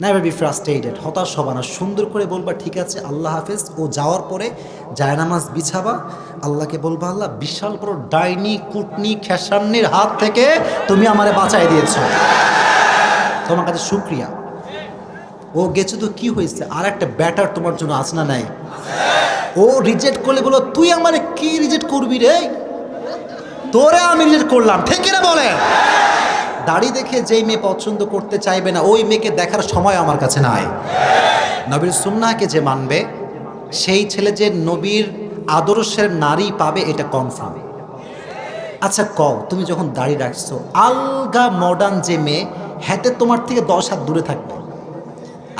Speaker 2: never be frustrated হতাশ হবা না। সুন্দর করে বলবা, ঠিক আছে, আল্লাহ হাফেজ, ও যাওয়ার পরে জায়নামাজ বিছাবা। আল্লাহকে বলবা, আল্লাহ, বিশাল বড় ডাইনি, কুটনি, খেসান্নির হাত থেকে তুমি আমারে বাঁচাই দিয়েছ। তোমার কাছে শুক্রিয়া। ও গেছে তো কি হয়েছে? আর একটা ব্যাটার তোমার জন্য আস না নাই? ও রিজেক্ট করলে বলো, তুই আমারে কি রিজেক্ট করবি রে? তোরে আমি রিজেক্ট করলাম। ঠিক না বলে দাড়ি দেখে যেই মেয়ে পছন্দ করতে চাইবে না, ওই মেয়েকে দেখার সময় আমার কাছে নাই। নবীর সুন্নাহকে যে মানবে, সেই ছেলে যে নবীর আদর্শের নারী পাবে, এটা কনফার্ম আচ্ছা কও, তুমি যখন দাড়ি রাখছো, আলগা মডার্ন যে মেয়ে, হাতে তোমার থেকে দশ হাত দূরে থাকবে।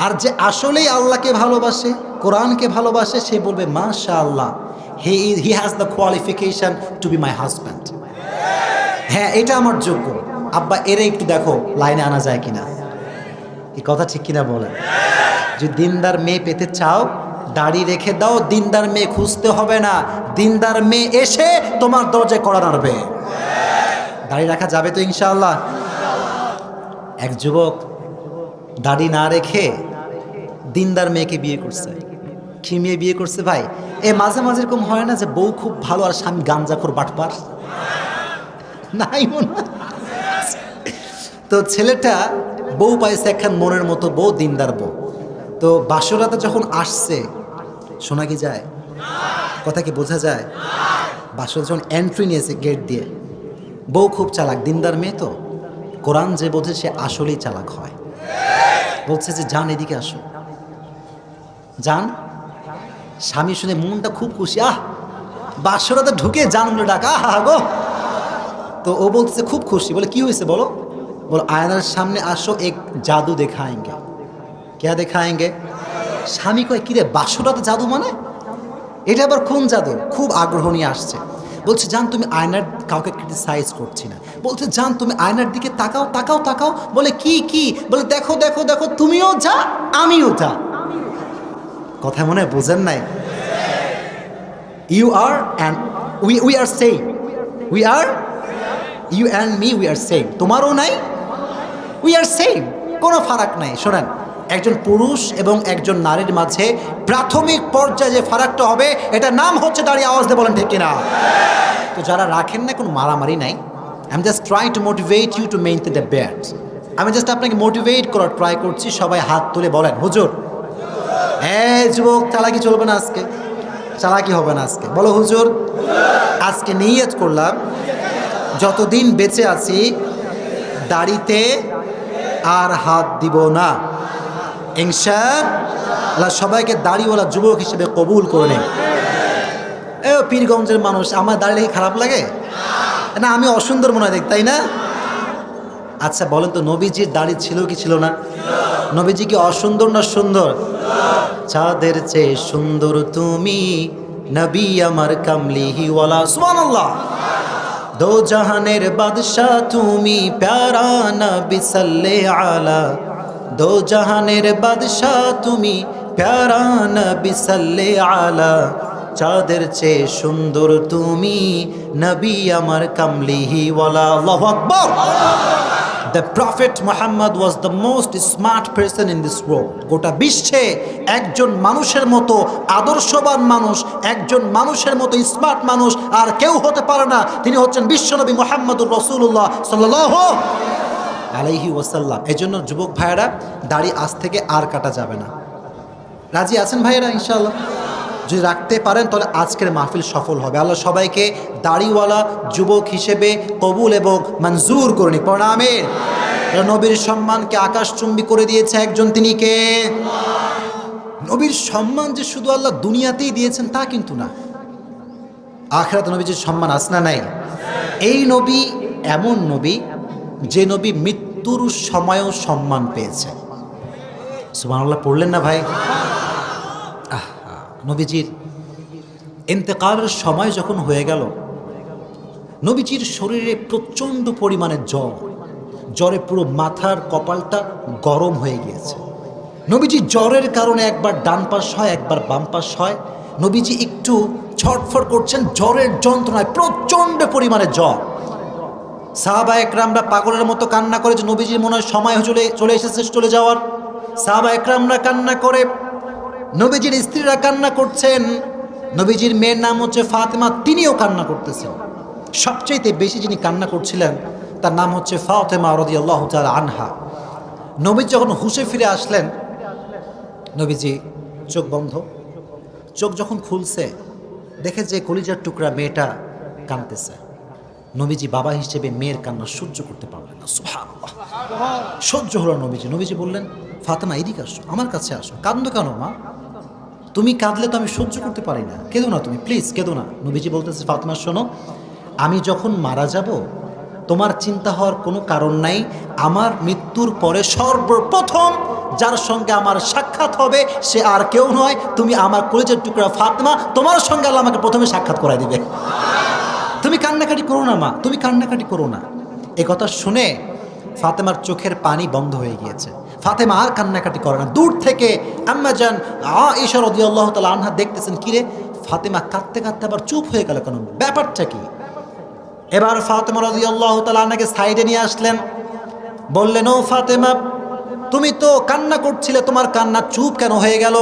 Speaker 2: আর যে আসলেই আল্লাহকে ভালোবাসে, কোরআনকে ভালোবাসে, সে বলবে মাশা আল্লাহ he he has the qualification to be my husband হ্যাঁ এটা আমার যোগ্য। আব্বা, এরে একটু দেখো, লাইনে আনা যায় কিনা। এই কথা ঠিক কিনা বলেন? যদি দিনদার মেয়ে পেতে চাও, দাড়ি রেখে দাও, দিনদার মেয়ে খুঁজতে হবে না। দিনদার মেয়ে এসে তোমার দরজায় কড়া নাড়বে। দাড়ি রাখা যাবে তো ইনশাআল্লাহ? এক যুবক দাড়ি না রেখে দিনদার মেয়েকে বিয়ে করছে। কি মেয়ে বিয়ে করছে ভাই? এ, মাঝে মাঝে এরকম হয় না যে বউ খুব ভালো আর স্বামী গাঞ্জাখোর বাটপার? নাই মনে। তো ছেলেটা বউ পাইছে একখান মনের মতো বউ, দিনদার বউ। তো বাসরাতে যখন আসছে, শোনা কি যায়? কথা কি বোঝা যায়? বাসর যখন এন্ট্রি নিয়েছে গেট দিয়ে, বউ খুব চালাক, দিনদার মেয়ে তো। কোরআন যে বোঝে সে আসলেই চালাক হয়। বলছে যে যান এদিকে আসো। যান স্বামী শুনে মনটা খুব খুশি, আহ, বাসরাতে ঢুকে জান বলে ডাকা আহা, গো। তো ও বলতেছে, খুব খুশি। বলে, কি হয়েছে বলো? বল আয়নার সামনে আসো এক জাদু দেখায়ঙ্গে কেয়া দেখায়ঙ্গে স্বামী কয় কিরে বাসুরাতে জাদু মানে এটা আবার কোন জাদু খুব আগ্রহ নিয়ে আসছে বলছে জান তুমি আয়নার কাউকে ক্রিটিসাইজ করছি না বলছে জান তুমি আয়নার দিকে তাকাও তাকাও তাকাও বলে কি কি বলে দেখো দেখো দেখো তুমিও যা, আমিও যা। কথা মনে হয় বোঝেন নাই? You are and we we are same we are you and me we are same তোমারও নাই? উই আর সেম কোনো ফারাক নাই। শোনেন, একজন পুরুষ এবং একজন নারীর মাঝে প্রাথমিক পর্যায়ে যে ফারাকটা হবে এটা নাম হচ্ছে দাঁড়িয়ে আওয়াজ দিয়ে বলেন, ঠিক কিনা? তো যারা রাখেন না, কোনো মারামারি নাই। I am just try to motivate you to maintain the bat আমি জাস্ট আপনাকে মোটিভেট করার ট্রাই করছি, সবাই হাত তুলে বলেন, হুজুর হ্যাঁ যুবক, চালাকি চলবে না আজকে। চালাকি হবে না আজকে। বলো, হুজুর, আজকে নিয়ত করলাম, যতদিন বেঁচে আছি, দাড়িতে আর হাত দিব না। আল্লাহ সবাইকে দাড়িওয়ালা যুবক হিসেবে কবুল করে নেন এ পীরগঞ্জের মানুষ, আমার দাড়ি দেখে খারাপ লাগে? না, আমি অসুন্দর মনে হয় দেখ তাই না? আচ্ছা বলেন তো, নবীজির দাড়ি ছিল কি ছিল না? নবীজি কি অসুন্দর না সুন্দর? চাঁদের চেয়ে সুন্দর তুমি, নবী আমার কামলিহি ওয়ালা, সুবহানাল্লাহ। দো জাহানের বাদশাহ তুমি প্যারা নবী সাল্লে আলা। দো জাহানের বাদশাহ তুমি প্যারা নবী সাল্লে আলা। চাঁদের চেয়ে সুন্দর তুমি নবী আমার কামলিহি ওয়ালা, আল্লাহু আকবার। The prophet Muhammad was the most smart person in this world গোটা বিশ্বে একজন মানুষের মতো আদর্শবান মানুষ, একজন মানুষের মতো স্মার্ট মানুষ আর কেউ হতে পারে না। তিনি হচ্ছেন বিশ্বনবী মোহাম্মদুর রসুল্লাহ সাল্লাহ আলাইহি ওয়াসাল্লাম। এই জন্য যুবক ভাইয়েরা, দাড়ি আজ থেকে আর কাটা যাবে না। রাজি আছেন ভাইয়েরা, ইনশাআল্লাহ? যদি রাখতে পারেন, তাহলে আজকের মাহফিল সফল হবে। আল্লাহ সবাইকে দাড়িওয়ালা যুবক হিসেবে কবুল এবং মঞ্জুর করুন প্রণামের নবীর সম্মানকে আকাশচুম্বী করে দিয়েছে একজন তিনি কে? নবীর সম্মান যে শুধু আল্লাহ দুনিয়াতেই দিয়েছেন তা কিন্তু না। আখরাত নবী যে সম্মান আসনা নাই? এই নবী এমন নবী যে নবী মৃত্যুর সময়ও সম্মান পেয়েছে। সুমান সুবহানাল্লাহ, পড়লেন না ভাই? নবীজির ইন্তেকালের সময় যখন হয়ে গেল, নবীজির শরীরে প্রচণ্ড পরিমাণে জ্বর। জ্বরে পুরো মাথার কপালটা গরম হয়ে গিয়েছে। নবীজি জ্বরের কারণে একবার ডান পাশ হয়, একবার বাম পাশ হয়। নবীজি একটু ছটফট করছেন, জ্বরের যন্ত্রণায় প্রচণ্ড পরিমাণে জ্বর। সাহাবা একরামরা পাগলের মতো কান্না করে যে নবীজির মনে হয় সময় চলে চলে এসেছে, চলে যাওয়ার। সাহাবা একরামরা কান্না করে নবীজির স্ত্রীরা কান্না করছেন। নবীজির মেয়ের নাম হচ্ছে ফাতেমা, তিনিও কান্না করতেছেন। সবচাইতে বেশি যিনি কান্না করছিলেন, তার নাম হচ্ছে ফাতেমা রদি আল্লাহ আনহা। নবী যখন হুশে ফিরে আসলেন, নবীজি, চোখ বন্ধ। চোখ যখন খুলছে, দেখে যে কলিজার টুকরা মেয়েটা কাঁদতেছে। নবীজি বাবা হিসেবে মেয়ের কান্না সহ্য করতে পারলেন সহ্য হলো নবীজি। নবীজি বললেন, ফাতেমা, এদিকে আসো, আমার কাছে আসো। কান্দো কেন মা? তুমি কাঁদলে তো আমি সহ্য করতে পারি না। কেঁদো না তুমি প্লিজ কেঁদো না। নবীজি বলতেছে, ফাতেমা, শোনো, আমি যখন মারা যাব, তোমার চিন্তা হওয়ার কোনো কারণ নাই। আমার মৃত্যুর পরে সর্বপ্রথম যার সঙ্গে আমার সাক্ষাৎ হবে, সে আর কেউ নয়। তুমি আমার কলেজের টুকরা ফাতেমা, তোমার সঙ্গে আল্লাহ আমাকে প্রথমে সাক্ষাৎ করাই দিবে। তুমি কান্নাকাটি করো না, মা। তুমি কান্নাকাটি করো না। এ কথা শুনে ফাতেমার চোখের পানি বন্ধ হয়ে গিয়েছে। ফাতেমা আর কান্নাকাটি করে না। দূর থেকে আম্মা যান আ ঈশ্বর আল্লাহ তালা আনহা দেখতেছেন, কিরে, ফাতেমা কাঁদতে কাঁদতে আবার চুপ হয়ে গেল কেন? ব্যাপারটা কি? এবার ফাতেমা রদি আল্লাহ তালা আনহাকে সাইডে নিয়ে আসলেন। বললেন, ও ফাতেমা, তুমি তো কান্না করছিলে, তোমার কান্না চুপ কেন হয়ে গেল?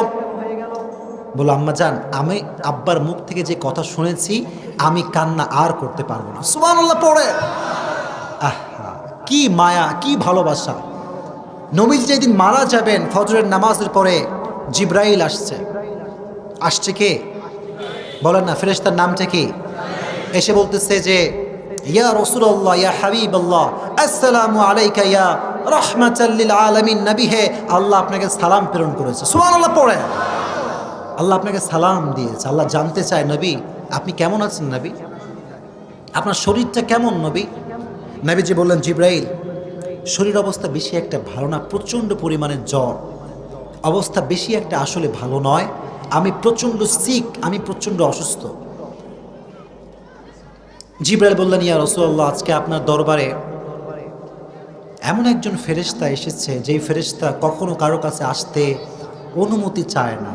Speaker 2: বলো আম্মা যান আমি আব্বার মুখ থেকে যে কথা শুনেছি, আমি কান্না আর করতে পারব না। সুমান পড়ে। আহা, কি মায়া, কি ভালোবাসা। নবীজি যেদিন মারা যাবেন, ফজরের নামাজের পরে জিব্রাইল আসছে। আসছে কে? বলেন না, ফেরেশতার নামটা কি? এসে বলতেছে যে, ইয়া রসুল্লাহ ইয়া হাবিব আল্লাহ আসসালামু আলাইকা ইয়া রহমাতাল্লিল আলামিন, নবী হে, আল্লাহ আপনাকে সালাম প্রেরণ করেছে। সুবহানাল্লাহ, পড়ে। আল্লাহ আপনাকে সালাম দিয়েছে। আল্লাহ জানতে চায়, নবী, আপনি কেমন আছেন, নবী? আপনার শরীরটা কেমন, নবী? নবীজি বললেন, জিব্রাইল শরীর অবস্থা বেশি একটা ভালো না, প্রচণ্ড পরিমাণে জ্বর। অবস্থা বেশি একটা আসলে ভালো নয়। আমি প্রচণ্ড সিক আমি প্রচণ্ড অসুস্থ। জিব্রাইল বললেন, ইয়া রসুল্লাহ আজকে আপনার দরবারে এমন একজন ফেরেশতা এসেছে, যেই ফেরেশতা কখনো কারও কাছে আসতে অনুমতি চায় না।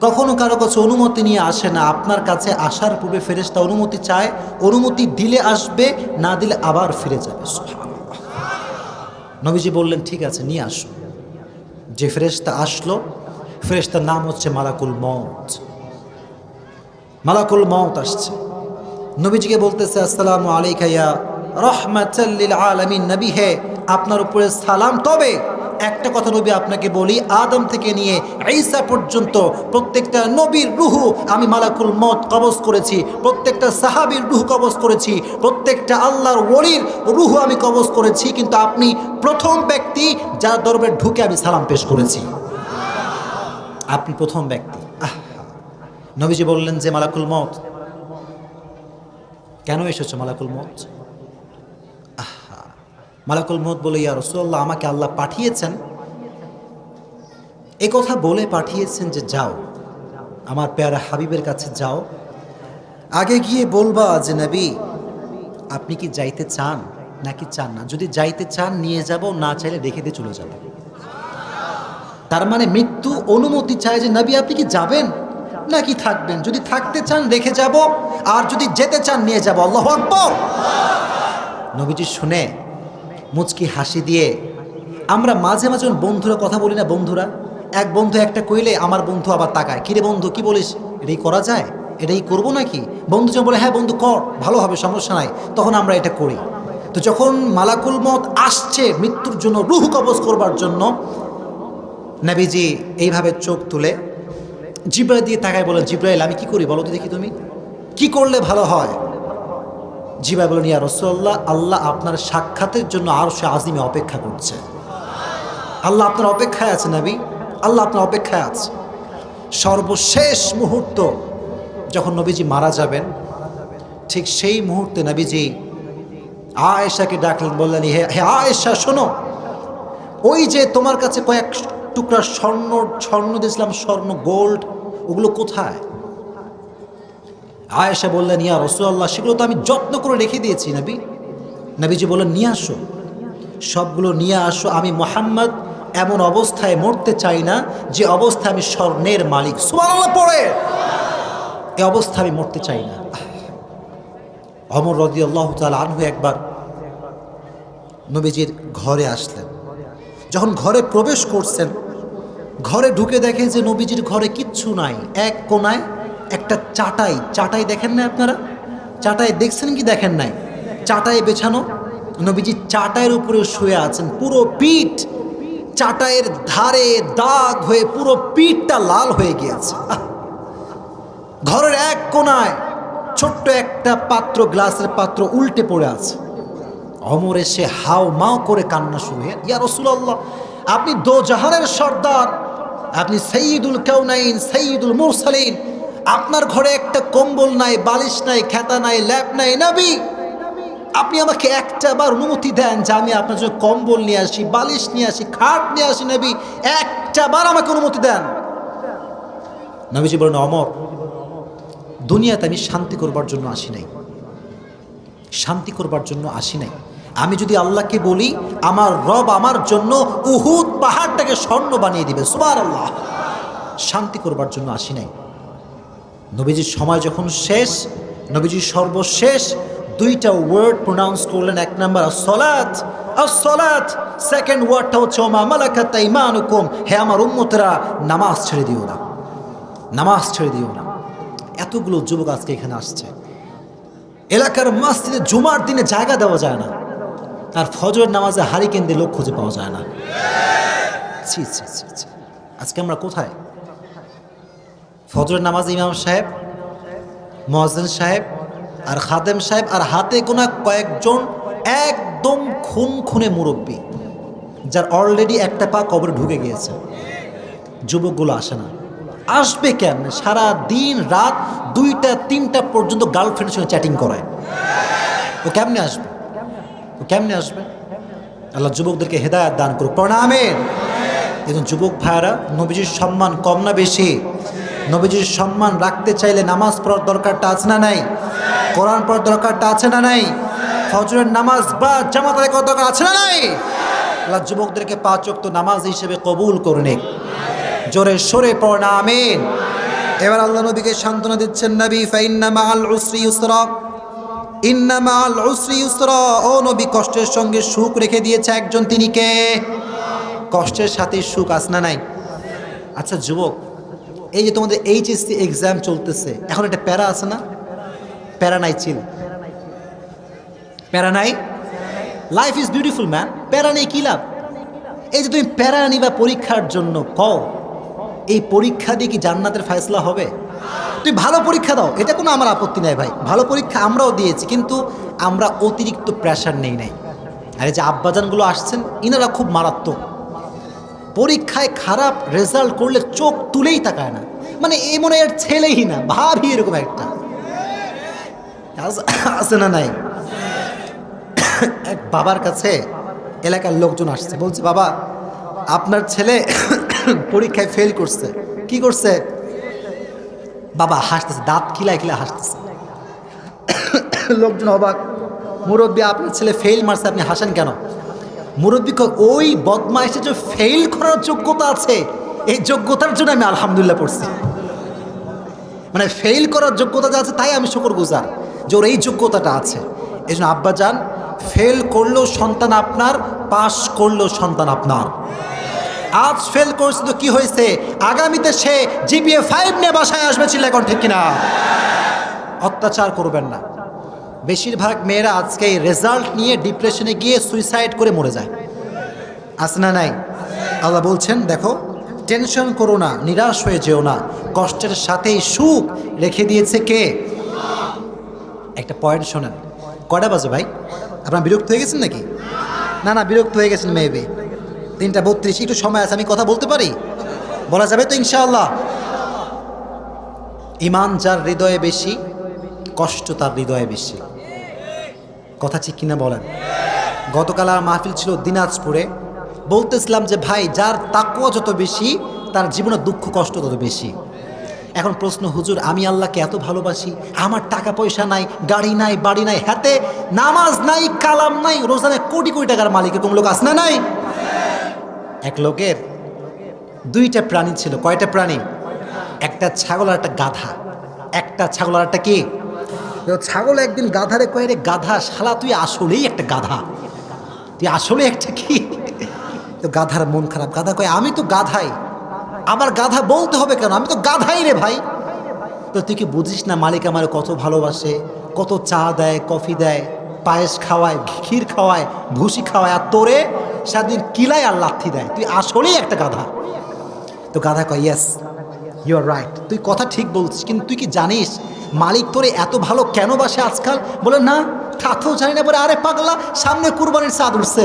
Speaker 2: কখনো কারও কাছে অনুমতি নিয়ে আসে না। আপনার কাছে আসার পূর্বে ফেরেশতা অনুমতি চায়, অনুমতি দিলে আসবে, না দিলে আবার ফিরে যাবে। নবীজি বললেন, ঠিক আছে, নিয়ে আসো। যে ফেরেস্তা আসলো ফেরেস্তার নাম হচ্ছে মালাকুল মত মালাকুল মত আসছে। নবীজিকে বলতেছে, আসসালাম আলাইকাইয়া রহমাতাল্লিল আলামিন, নবী হে, আপনার উপরে সালাম তবে একটা কথা নবী আপনাকে বলি, আদম থেকে নিয়ে ঈসা পর্যন্ত প্রত্যেকটা নবীর রুহু আমি মালাকুল মত কবজ করেছি, প্রত্যেকটা সাহাবীর রুহ কবজ করেছি, প্রত্যেকটা আল্লাহর ওলির রুহু আমি কবজ করেছি, কিন্তু আপনি প্রথম ব্যক্তি যার দরবারে ঢুকে আমি সালাম পেশ করেছি। আপনি প্রথম ব্যক্তি। আহ, নবীজি বললেন যে, মালাকুল মত কেন এসেছ মালাকুল মত মালাকুল মত বলে, ইয়া রসুল্লাহ আমাকে আল্লাহ পাঠিয়েছেন। এ কথা বলে পাঠিয়েছেন যে, যাও, আমার পেয়ারা হাবিবের কাছে যাও। আগে গিয়ে বলবা যে, নবী, আপনি কি যাইতে চান? নাকি চান না। যদি যাইতে চান, নিয়ে যাব, না চাইলে রেখে দিয়ে চলে যাব। তার মানে মৃত্যু অনুমতি চায় যে, নবী, আপনি কি যাবেন? নাকি থাকবেন? যদি থাকতে চান, রেখে যাব। আর যদি যেতে চান, নিয়ে যাব। আল্লাহ আকবর! নবীজি শুনে মুচকি হাসি দিয়ে, আমরা মাঝে মাঝে বন্ধুরা কথা বলি না বন্ধুরা, এক বন্ধু একটা কইলে আমার বন্ধু আবার তাকায় কিরে বন্ধু, কি বলিস? এটাই করা যায়? এটাই করব নাকি? বন্ধু যখন বলে হ্যাঁ বন্ধু, কর, ভালো হবে, সমস্যা নাই। তখন আমরা এটা করি। তো যখন মালাকুল মত আসছে মৃত্যুর জন্য রুহ কবজ করবার জন্য, নাবিজি এইভাবে চোখ তুলে জিব্রাইল দিয়ে তাকায় বলে জিব্রাইল, আমি কি করি বলো তো দেখি তুমি? কি করলে ভালো হয়? জিবাই বলেন ইয়া রসল্লাহ আল্লাহ আপনার সাক্ষাতের জন্য আরও সে আজিমে অপেক্ষা করছে। আল্লাহ আপনার অপেক্ষায় আছে, নাবি। আল্লাহ আপনার অপেক্ষায় আছে। সর্বশেষ মুহূর্ত যখন নবীজি মারা যাবেন, ঠিক সেই মুহূর্তে নবীজি আয়েশাকে ডাকলেন, বললেন, হে হে আয়েশা, শোনো, ওই যে তোমার কাছে কয়েক টুকরা স্বর্ণ স্বর্ণ দিয়েছিলাম, স্বর্ণ, গোল্ড, ওগুলো কোথায়? আয়েশা বললেন, ইয়া রসুল্লাহ সেগুলো তো আমি যত্ন করে রেখে দিয়েছি নবী। নবীজি বললেন, নিয়ে আসো। সবগুলো নিয়ে আসো। আমি মোহাম্মদ এমন অবস্থায় মরতে চাই না, যে অবস্থা আমি স্বর্ণের মালিক। সুবহানাল্লাহ, পড়ে। এ অবস্থা আমি মরতে চাই না। অমর রদি আল্লাহ তাল আনহু একবার নবীজির ঘরে আসলেন। যখন ঘরে প্রবেশ করছেন, ঘরে ঢুকে দেখে যে নবীজির ঘরে কিচ্ছু নাই, এক কোনায় একটা চাটাই চাটাই দেখেন না আপনারা? চাটাই দেখছেন কি দেখেন নাই? চাটাই বেছানো। নবীজি চাটাইয়ের উপরে শুয়ে আছেন, পুরো পিঠ চাটাইয়ের ধারে দাগ হয়ে পুরো পিঠটা লাল হয়ে গিয়েছে! ঘরের এক কোনায় ছোট্ট একটা পাত্র, গ্লাসের পাত্র উল্টে পড়ে আছে। অমর এসে হাও মাও করে কান্না শুরু হয় ইয়া রসুল্লাহ আপনি দো জাহানের সর্দার, আপনি সঈদুল কেউনাইন সঈদুল মুরসালিন আপনার ঘরে একটা কম্বল নাই, বালিশ নাই, খেতা নাই, ল্যাপ নাই, নাবি। আপনি আমাকে একটা বার অনুমতি দেন যে আমি আপনার জন্য কম্বল নিয়ে আসি, বালিশ নিয়ে আসি, খাট নিয়ে আসি, নবী। একটা বার আমাকে অনুমতি দেন। নবীজি বলেন, অমর, দুনিয়াতে আমি শান্তি করবার জন্য আসি নাই। শান্তি করবার জন্য আসি নাই। আমি যদি আল্লাহকে বলি, আমার রব আমার জন্য উহুদ পাহাড়টাকে স্বর্ণ বানিয়ে দিবে সুবার আল্লাহ শান্তি করবার জন্য আসি নাই। নবীজির সময় যখন শেষ, নবীজির সর্বশেষ দুইটা ওয়ার্ড প্রোনাউন্স করলেন, এক নাম্বার সলাৎ সেকেন্ড আমার দিও না। দিও না। এতগুলো যুবক আজকে এখানে আসছে। এলাকার জুমার দিনে জায়গা দেওয়া যায় না। আর ফজরের নামাজে হারিকেন দিয়ে লোক খুঁজে পাওয়া যায় না। আজকে আমরা কোথায়? ফজরের নামাজ ইমাম সাহেব মহাজেন সাহেব আর খাদেম সাহেব আর হাতে গোনা কয়েকজন একদম খুন খুনে মুরব্বী, যার অলরেডি একটা পা কবরে ঢুকে গিয়েছে। যুবকগুলো আসে না। আসবে কেন সারা দিন রাত দুইটা, তিনটা পর্যন্ত গার্লফ্রেন্ডের সঙ্গে চ্যাটিং করায়। ও কেমনে আসবে? ও কেমনে আসবে? আল্লাহ যুবকদেরকে হেদায়াত দান করুক। প্রণামের একজন যুবক ভাইয়ারা নবীজির সম্মান কম না বেশি। নবীজির সম্মান রাখতে চাইলে নামাজ পড়ার দরকারটা আছে না নাই? কোরআন পড়ার দরকারটা আছে না নাই? ফজরের নামাজ বা জামাত আদায় করার দরকার আছে না নাই? আল্লাহ যুবকদেরকে পাঁচ ওয়াক্ত নামাজ হিসেবে কবুল করে নিক। জোরে সরে পড়না আমিন। এবার আল্লাহ নবীকে সান্ত্বনা দিচ্ছেন, নবী, ফাইন্না মাআল উসরি ইউসরা। ইন্না মাআল উসরি ইউসরা। ও নবী, কষ্টের সঙ্গে সুখ রেখে দিয়েছে একজন, তিনি কে? কষ্টের সাথে সুখ আসনা নাই? আচ্ছা যুবক এই যে তোমাদের এইচএসসি এক্সাম চলতেছে, এখন একটা প্যারা আছে না? প্যারা নাই চিল প্যারা নাই লাইফ ইজ বিউটিফুল ম্যান প্যারা নেই কী লাভ? এই যে তুমি প্যারা নিবা পরীক্ষার জন্য, কও। এই পরীক্ষা দিয়ে কি জান্নাতের ফয়সলা হবে? তুই ভালো পরীক্ষা দাও, এটা কোনো আমার আপত্তি নাই ভাই। ভালো পরীক্ষা আমরাও দিয়েছি, কিন্তু আমরা অতিরিক্ত প্রেশার নেই নাই। আর এই যে আব্বাজানগুলো আসছেন, ইনারা খুব মারাত্মক। পরীক্ষায় খারাপ রেজাল্ট করলে চোখ তুলেই তাকায় না। মানে এ মনে এর ছেলেই না ভাবি এরকম একটা। আছে না নাই? এক বাবার কাছে এলাকার লোকজন আসছে, বলছে, বাবা, আপনার ছেলে পরীক্ষায় ফেল করছে। কি করছে? বাবা হাসতেছে, দাঁত খিলায় খিলা হাসতেছে। লোকজন অবাক, মুরব্বী, আপনার ছেলে ফেল মারছে, আপনি হাসেন কেন? মুরব্বী ওই বদমাইশে যে ফেল করার যোগ্যতা আছে, এই যোগ্যতার জন্য আমি আলহামদুলিল্লাহ পড়ছি। মানে ফেল করার যোগ্যতা যা আছে তাই আমি শুকর গুজার যে ওর এই যোগ্যতাটা আছে। এই জন্য আব্বা যান ফেল করলেও সন্তান আপনার পাস করলেও সন্তান আপনার। আজ ফেল করছে তো কি হয়েছে? আগামীতে সে জিপিএ ফাইভ নিয়ে বাসায় আসবে ছিল এখন ঠিক কিনা? অত্যাচার করবেন না। বেশিরভাগ মেয়েরা আজকে এই রেজাল্ট নিয়ে ডিপ্রেশনে গিয়ে সুইসাইড করে মরে যায়। আছে না নাই? আল্লাহ বলছেন, দেখো টেনশন করো না, নিরাশ হয়ে যেও না। কষ্টের সাথেই সুখ রেখে দিয়েছে কে? একটা পয়েন্ট শোনেন। কয়টা বাজে ভাই? আপনার বিরক্ত হয়ে গেছেন নাকি? না না, বিরক্ত হয়ে গেছেন মেয়েবে তিনটা বত্রিশ, একটু সময় আছে, আমি কথা বলতে পারি? বলা যাবে তো ইনশাআল্লাহ। ইমান যার হৃদয়ে বেশি, কষ্ট তার হৃদয়ে বেশি। কথা ঠিক কিনা বলেন। গতকাল আর মাহফিল ছিল দিনাজপুরে। বলতেছিলাম যে, ভাই, যার তাকুয়া যত বেশি, তার জীবনে দুঃখ কষ্ট তত বেশি। এখন প্রশ্ন, হুজুর, আমি আল্লাহকে এত ভালোবাসি? আমার টাকা পয়সা নাই, গাড়ি নাই, বাড়ি নাই, হাতে নামাজ নাই, কালাম নাই রোজানে কোটি কোটি টাকার মালিক এরকম লোক আছে না নাই? এক লোকের দুইটা প্রাণী ছিল। কয়টা প্রাণী? একটা ছাগল আর একটা গাধা। একটা ছাগল আর একটা কি? তো ছাগল একদিন গাধারে কয়ে রে গাধা, শালা, তুই আসলেই একটা গাধা। তুই আসলে একটা কি? তো গাধার মন খারাপ। গাধা কয়, আমি তো গাধাই। আমার গাধা বলতে হবে কেন? আমি তো গাধাই রে ভাই। তো তুই কি বুঝিস না মালিক আমার কত ভালোবাসে, কত চা দেয়, কফি দেয়, পায়েস খাওয়ায়, ক্ষীর খাওয়ায়, ভুসি খাওয়ায়, আর তোরে সারাদিন কিলায় আর লাথি দেয়। তুই আসলেই একটা গাধা। তো গাধা কয় ইয়েস ইউ আর রাইট তুই কথা ঠিক বলছিস, কিন্তু তুই কি জানিস মালিক তোরে এত ভালো কেন বাসে আজকাল? বলে, না তা তো জানি না। বলে, আরে পাগলা, সামনে কুরবানির চাঁদ উঠছে।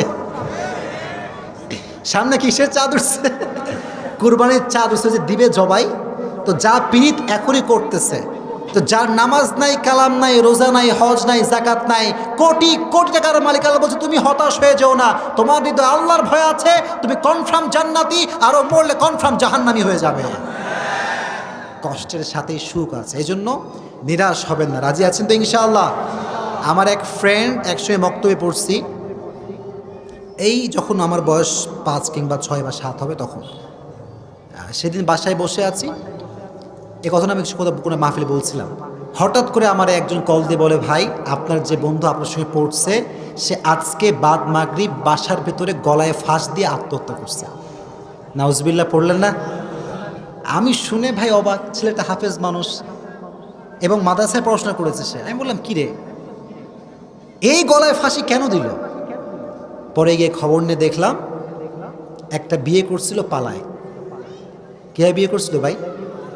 Speaker 2: সামনে কিসের চাঁদ উঠছে? কুরবানির চাঁদ উঠছে যে দিবে জবাই। তো যা পীড়িত এখনই করতেছে। তো যার নামাজ নাই, কালাম নাই, রোজা নাই, হজ নাই জাকাত নাই, কোটি কোটি টাকার মালিক আল্লাহ বলছে, তুমি হতাশ হয়ে যেও না। তোমার হৃদয় আল্লাহর ভয় আছে, তুমি কনফার্ম জান্নাতি আরও মরলে কনফার্ম জাহান্নামি হয়ে যাবে। কষ্টের সাথেই সুখ আছে। এই জন্য নিরাশ হবেন না। রাজি আছেন তো ইনশাআল্লাহ? আমার এক ফ্রেন্ড একসময় বক্তব্যে পড়ছি। এই যখন আমার বয়স পাঁচ কিংবা ছয় বা সাত হবে তখন। সেদিন বাসায় বসে আছি। এ কথাটা আমি কিছু কথা কোনো মাহফিলে বলছিলাম। হঠাৎ করে আমার একজন কল দিয়ে বলে, ভাই, আপনার যে বন্ধু আপনার সঙ্গে পড়ছে, সে আজকে বাদ মাগরিব বাসার ভেতরে গলায় ফাঁস দিয়ে আত্মহত্যা করছে। নাউজবিল্লা পড়লেন না? আমি শুনে ভাই অবাক, ছেলেটা হাফেজ মানুষ এবং মাদ্রাসায় পড়াশোনা করেছে সে। আমি বললাম, কি রে? এই গলায় ফাঁসি কেন দিল? পরে গিয়ে খবর নিয়ে দেখলাম, একটা বিয়ে করছিল পালায়। কে বিয়ে করছিল ভাই?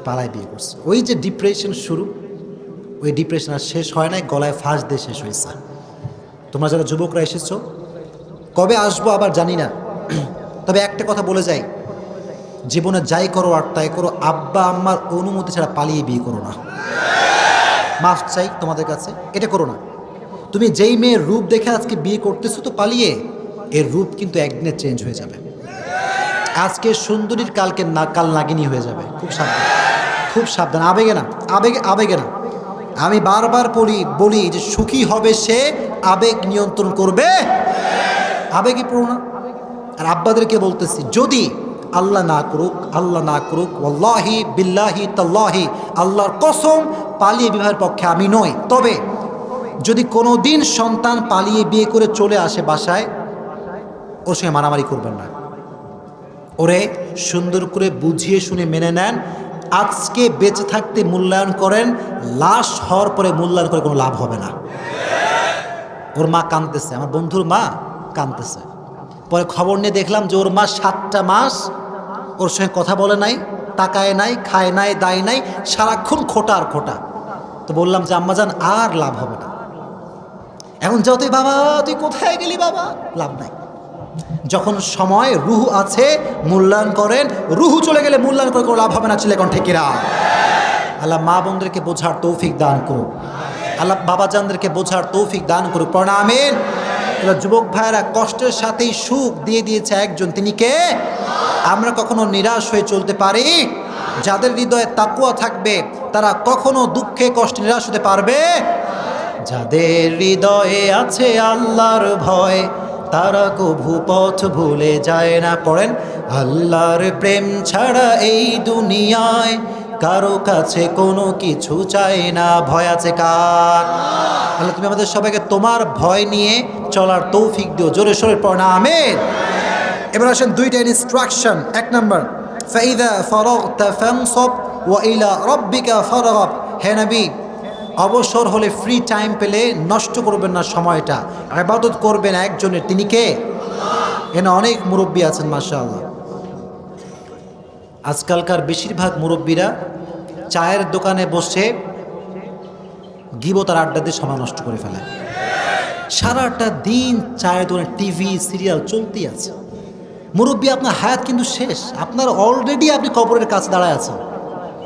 Speaker 2: পালায় বিয়ে করছে ওই যে ডিপ্রেশন শুরু, ওই ডিপ্রেশন আর শেষ হয় নাই, গলায় ফাঁস দিয়ে শেষ হয়েছে। তোমরা যারা যুবকরা এসেছ, কবে আসব আবার জানি না। তবে একটা কথা বলে যাই জীবনে যাই করো আর তাই করো, আব্বা, আম্মার অনুমতি ছাড়া পালিয়ে বিয়ে করো না। মাফ চাই তোমাদের কাছে, এটা করো না। তুমি যেই মেয়ের রূপ দেখে আজকে বিয়ে করতেছো তো পালিয়ে, এর রূপ কিন্তু একদিনে চেঞ্জ হয়ে যাবে। আজকে সুন্দরীর কালকে না, কাল নাগিনী হয়ে যাবে। খুব সাবধান খুব সাবধান। আবেগে না, আবেগে আবেগে না। আমি বারবার বলি বলি যে সুখী হবে সে, আবেগ নিয়ন্ত্রণ করবে। আবেগে পড়ো না। আর আব্বাদেরকে বলতেছি, যদি আল্লাহ না করুক, আল্লাহ না করুক ওল্লাহি বিল্লাহি তাল্লাহি, আল্লাহর কসম পালিয়ে বিবাহের পক্ষে আমি নই। তবে যদি কোনো দিন সন্তান পালিয়ে বিয়ে করে চলে আসে বাসায়, ওর সঙ্গে মারামারি করবেন না। ওরে সুন্দর করে বুঝিয়ে শুনে মেনে নেন, আজকে বেঁচে থাকতে মূল্যায়ন করেন, লাশ হওয়ার পরে মূল্যায়ন করে কোনো লাভ হবে না। ওর মা কাঁদতেছে, আমার বন্ধুর মা কাঁদতেছে। পরে খবর নিয়ে দেখলাম যে ওর মা সাতটা মাস ওর সঙ্গে কথা বলে নাই, তাকায় নাই, খায় নাই, দায় নাই, সারাক্ষণ খোটা আর খোটা। তো বললাম যে আম্মাজান আর লাভ হবে না। এখন যতই, বাবা, তুই কোথায় গেলি, বাবা? লাভ নাই। যখন সময়, রুহু আছে, মূল্যায়ন করেন, রুহু চলে গেলে মূল্যায়ন করে লাভ হবে না, ছেলে কোন ঠিকিরা? আল্লাহ মা বোনদেরকে বোঝার তৌফিক দান করুক। আল্লাহ বাবাজানদেরকে বোঝার তৌফিক দান করুক। প্রণামেন যুবক ভাইয়েরা কষ্টের সাথেই সুখ দিয়ে দিয়েছে একজন। তিনি কে? আমরা কখনো নিরাশ হয়ে চলতে পারি? যাদের হৃদয়ে তাকুয়া থাকবে, তারা কখনো দুঃখে, কষ্টে নিরাশ হতে পারবে? যাদের হৃদয়ে আছে আল্লাহর ভয়, তারা কভু পথ ভুলে যায় না। পড়েন, আল্লাহর প্রেম ছাড়া এই দুনিয়ায় কারও কাছে কোনো কিছু চাই না, ভয় আছে কার? তাহলে তুমি আমাদের সবাইকে তোমার ভয় নিয়ে চলার তৌফিক দিও, জোরে সোরে পড়না আমের এবার আসেন দুইটা ইনস্ট্রাকশন এক নম্বর, ফাইদা ফরগতা ফানসব ওয়া ইলা রাব্বিকা ফারগাব। হে অবসর হলে ফ্রি টাইম পেলে নষ্ট করবেন না সময়টা। ইবাদত করবেন একজনের, তিনি কে? এখানে অনেক মুরব্বী আছেন, মাশাআল্লাহ। আজকালকার বেশিরভাগ মুরব্বীরা চায়ের দোকানে বসে গিবতার আড্ডা দিয়ে সময় নষ্ট করে ফেলে। সারাটা দিন চায়ের দোকানে টিভি, সিরিয়াল চলতেই আছে। মুরব্বী, আপনার হায়াত কিন্তু শেষ। আপনার অলরেডি আপনি কবরের কাছে দাঁড়ায় আছেন।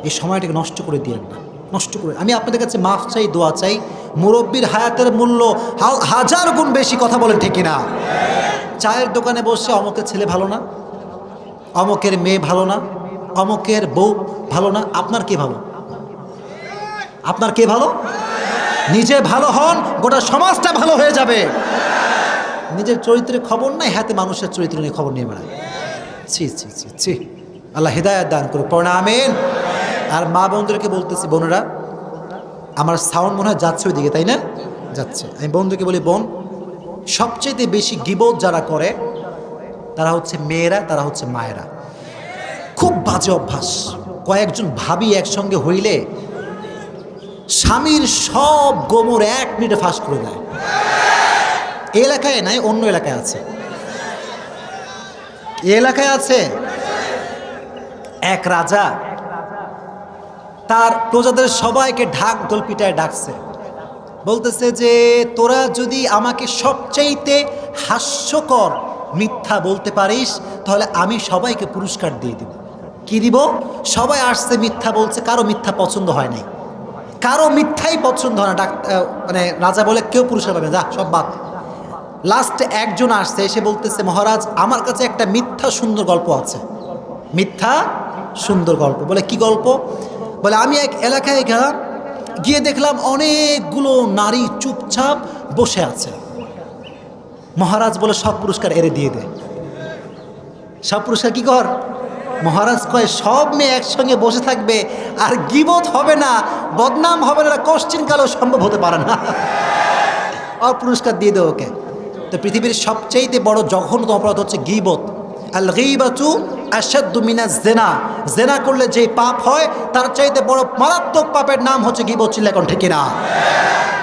Speaker 2: এই সময়টাকে নষ্ট করে দিয়েন না। নষ্ট করে। আমি আপনাদের কাছে মাফ চাই, দোয়া চাই। মুরব্বীর হায়াতের মূল্য হাজার গুণ বেশি কথা বলেন, ঠিক না চায়ের দোকানে বসে অমকের ছেলে ভালো না? অমকের মেয়ে ভালো না? অমকের বউ ভালো না? আপনার কে ভালো? আপনার কে ভালো? নিজে ভালো হন, গোটা সমাজটা ভালো হয়ে যাবে। নিজের চরিত্রের খবর নাই, হাতে মানুষের চরিত্র নিয়ে খবর নিয়ে বেড়ায়। ছি ছি ছি ছি। আল্লাহ হৃদায়ত দান করুক। পড়া আমেন। আর মা বোনদেরকে বলতেছি, বোনেরা, আমার সাউন্ড মনে হয় যাচ্ছে ওই দিকে তাই না? যাচ্ছে। আমি বন্ধুকে বলি, বোন সবচেয়ে বেশি গিবোধ যারা করে, তারা হচ্ছে মেয়েরা, তারা হচ্ছে মায়েরা। খুব বাজে অভ্যাস। কয়েকজন ভাবি একসঙ্গে হইলে স্বামীর সব গোমর এক মিনিটে ফাঁস করে দেয়। এলাকায় নাই, অন্য এলাকায় আছে। এলাকায় আছে এক রাজা। তার প্রজাদের সবাইকে ঢাক পিটায় ডাকছে। বলতেছে যে, তোরা যদি আমাকে সবচাইতে হাস্যকর মিথ্যা বলতে পারিস, তাহলে আমি সবাইকে পুরস্কার দিয়ে দিব। কি দিব? সবাই আসছে মিথ্যা বলছে, কারও মিথ্যা পছন্দ হয় নাই। কারও মিথ্যাই পছন্দ হয় না। ডাক মানে রাজা বলে, কেউ পুরস্কার পাবে যা, সব বাদ। লাস্টে একজন আসছে, এসে বলতেছে, মহারাজ, আমার কাছে একটা মিথ্যা সুন্দর গল্প আছে। মিথ্যা সুন্দর গল্প। বলে, কি গল্প? বলে, আমি এক এলাকায় গেলাম, গিয়ে দেখলাম অনেকগুলো নারী চুপচাপ বসে আছে। মহারাজ বলে, সব পুরস্কার এরে দিয়ে দে। সব পুরস্কার কি কর? মহারাজ কয়, সব মেয়ে একসঙ্গে বসে থাকবে আর গিবত হবে না, বদনাম হবে না কোশ্চিন কালেও সম্ভব হতে পারে না। আর পুরস্কার দিয়ে দেও ওকে। তো পৃথিবীর সবচেয়ে বড় জঘন্য অপরাধ হচ্ছে গিবত। আল গিবাতু আসাদ্দু মিনা জেনা। জেনা করলে যে পাপ হয়, তার চাইতে বড় মারাত্মক পাপের নাম হচ্ছে গিবত এখন ঠিক না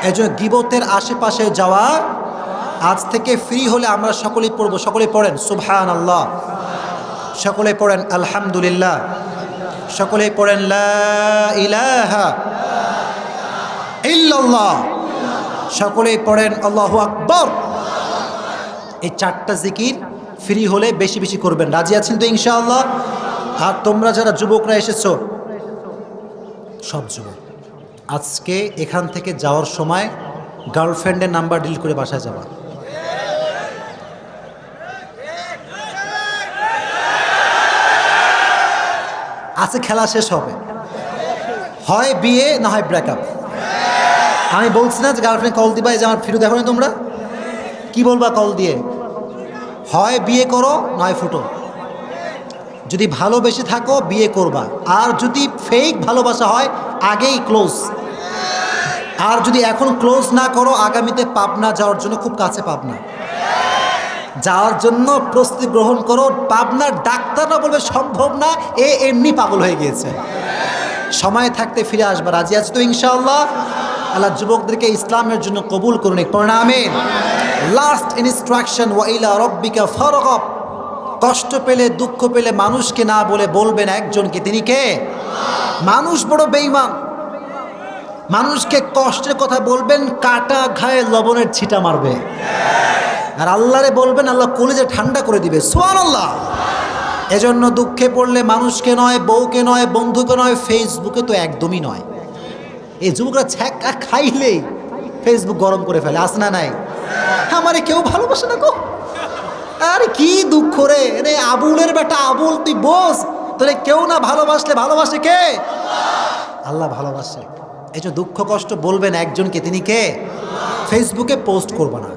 Speaker 2: এই জন্য গিবতের আশেপাশে যাওয়া, আজ থেকে ফ্রি হলে আমরা সকলেই পড়ব, সকলেই পড়েন সুবহান আল্লাহ সকলে পড়েন আলহামদুলিল্লাহ। সকলে পড়েন সকলেই পড়েন আল্লাহ আকবর। এই চারটা জিকির ফ্রি হলে বেশি বেশি করবেন। রাজি আছেন তো ইনশাআল্লাহ? আর তোমরা যারা যুবকরা এসেছ, সব যুবক, আজকে এখান থেকে যাওয়ার সময় গার্লফ্রেন্ডের নাম্বার ডিল করে বাসায় যাবা। আছে, খেলা শেষ হবে। হয় বিয়ে, না হয় ব্রেকআপ আমি বলছি না যে গার্লফ্রেন্ড কল দিবা যে আমার ফিরু দেখো না তোমরা? কি বলবা কল দিয়ে? হয় বিয়ে করো নয় ফুটো। যদি ভালোবেসে থাকো, বিয়ে করবা। আর যদি ফেক ভালোবাসা হয়, আগেই ক্লোজ আর যদি এখন ক্লোজ না করো, আগামীতে পাবনা যাওয়ার জন্য খুব কাছে পাবনা। যাওয়ার জন্য প্রস্তুতি গ্রহণ করো। পাবনার ডাক্তাররা বলবে, সম্ভব না, এ এমনি পাগল হয়ে গিয়েছে। সময় থাকতে ফিরে আসবা, রাজি আছে তো ইনশাআল্লাহ? আল্লাহ যুবকদেরকে ইসলামের জন্য কবুল করুন প্রণামেন লাস্ট ইনস্ট্রাকশন ওয়াইলা রব্বিকা ফরগব। কষ্ট পেলে, দুঃখ পেলে মানুষকে না বলে বলবেন একজনকে, তিনি কে? মানুষ বড় বেইমান মানুষকে কষ্টের কথা বলবেন, কাটা ঘায়ে লবণের ছিটা মারবে। আর আল্লাহরে বলবেন, আল্লাহ কলেজে ঠান্ডা করে দিবে। সোয়ান আল্লাহ এজন্য দুঃখে পড়লে মানুষকে নয়, বউকে নয়, বন্ধুকে নয় ফেসবুকে তো একদমই নয়। এই যুবকরা ছ্যাঁকা খাইলেই ফেসবুক গরম করে ফেলে আস না নাই? আমারে কেউ ভালোবাসে না গো। আরে কি দুঃখ রে রে আবুলের বেটা আবুল, তুই বস। তোরে কেউ না ভালোবাসলে ভালোবাসে কে? আল্লাহ ভালোবাসে। এই যে দুঃখ কষ্ট বলবেন একজনকে, তিনি কে? ফেসবুকে পোস্ট করবে না।